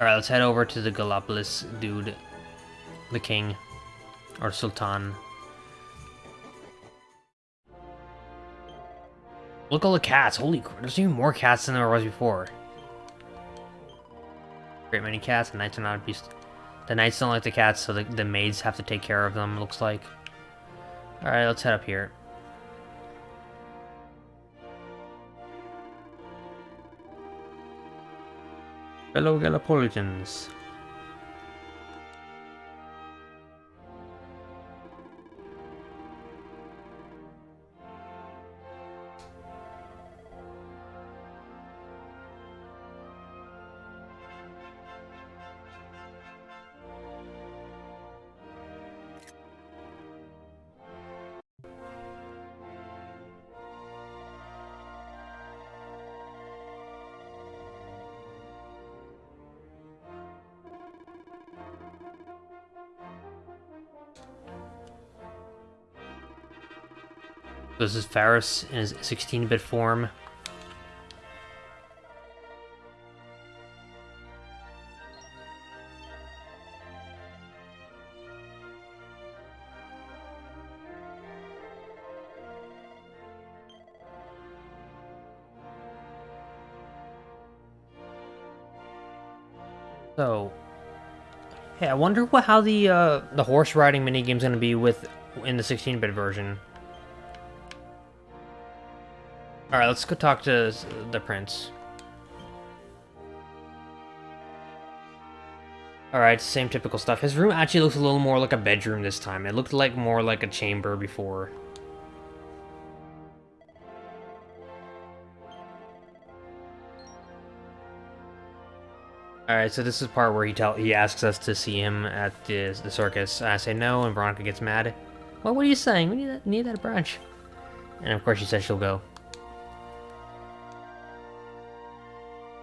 Alright, let's head over to the Gallopolis dude. The king. Or Sultan. Look at all the cats. Holy crap. There's even more cats than there was before. Great many cats. The knights are not a beast. The knights don't like the cats, so the, the maids have to take care of them, looks like. Alright, let's head up here. Fellow Gallopolitans. This is Faris in his 16-bit form. So, hey, I wonder what how the uh, the horse riding is gonna be with in the 16-bit version. Alright, let's go talk to the prince. Alright, same typical stuff. His room actually looks a little more like a bedroom this time. It looked like more like a chamber before. Alright, so this is part where he tell he asks us to see him at the, the circus. I say no, and Veronica gets mad. Well, what are you saying? We need that, need that brunch. And of course she says she'll go.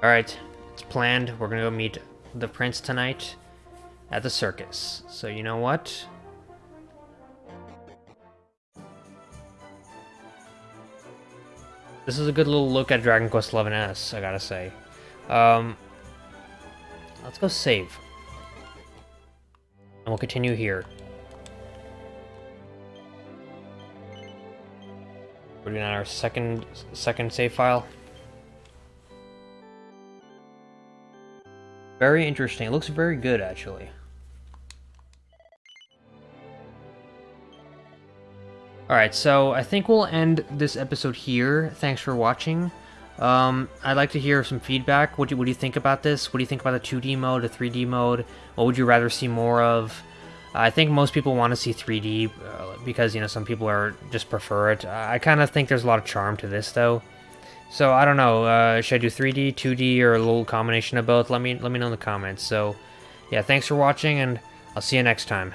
Alright, it's planned. We're gonna go meet the prince tonight at the circus. So you know what? This is a good little look at Dragon Quest XI S, I gotta say. Um, let's go save. And we'll continue here. We're doing our second second save file. Very interesting. It looks very good, actually. Alright, so I think we'll end this episode here. Thanks for watching. Um, I'd like to hear some feedback. What do, what do you think about this? What do you think about the 2D mode, the 3D mode? What would you rather see more of? I think most people want to see 3D uh, because, you know, some people are just prefer it. I kind of think there's a lot of charm to this, though. So, I don't know. Uh, should I do 3D, 2D, or a little combination of both? Let me, let me know in the comments. So, yeah, thanks for watching, and I'll see you next time.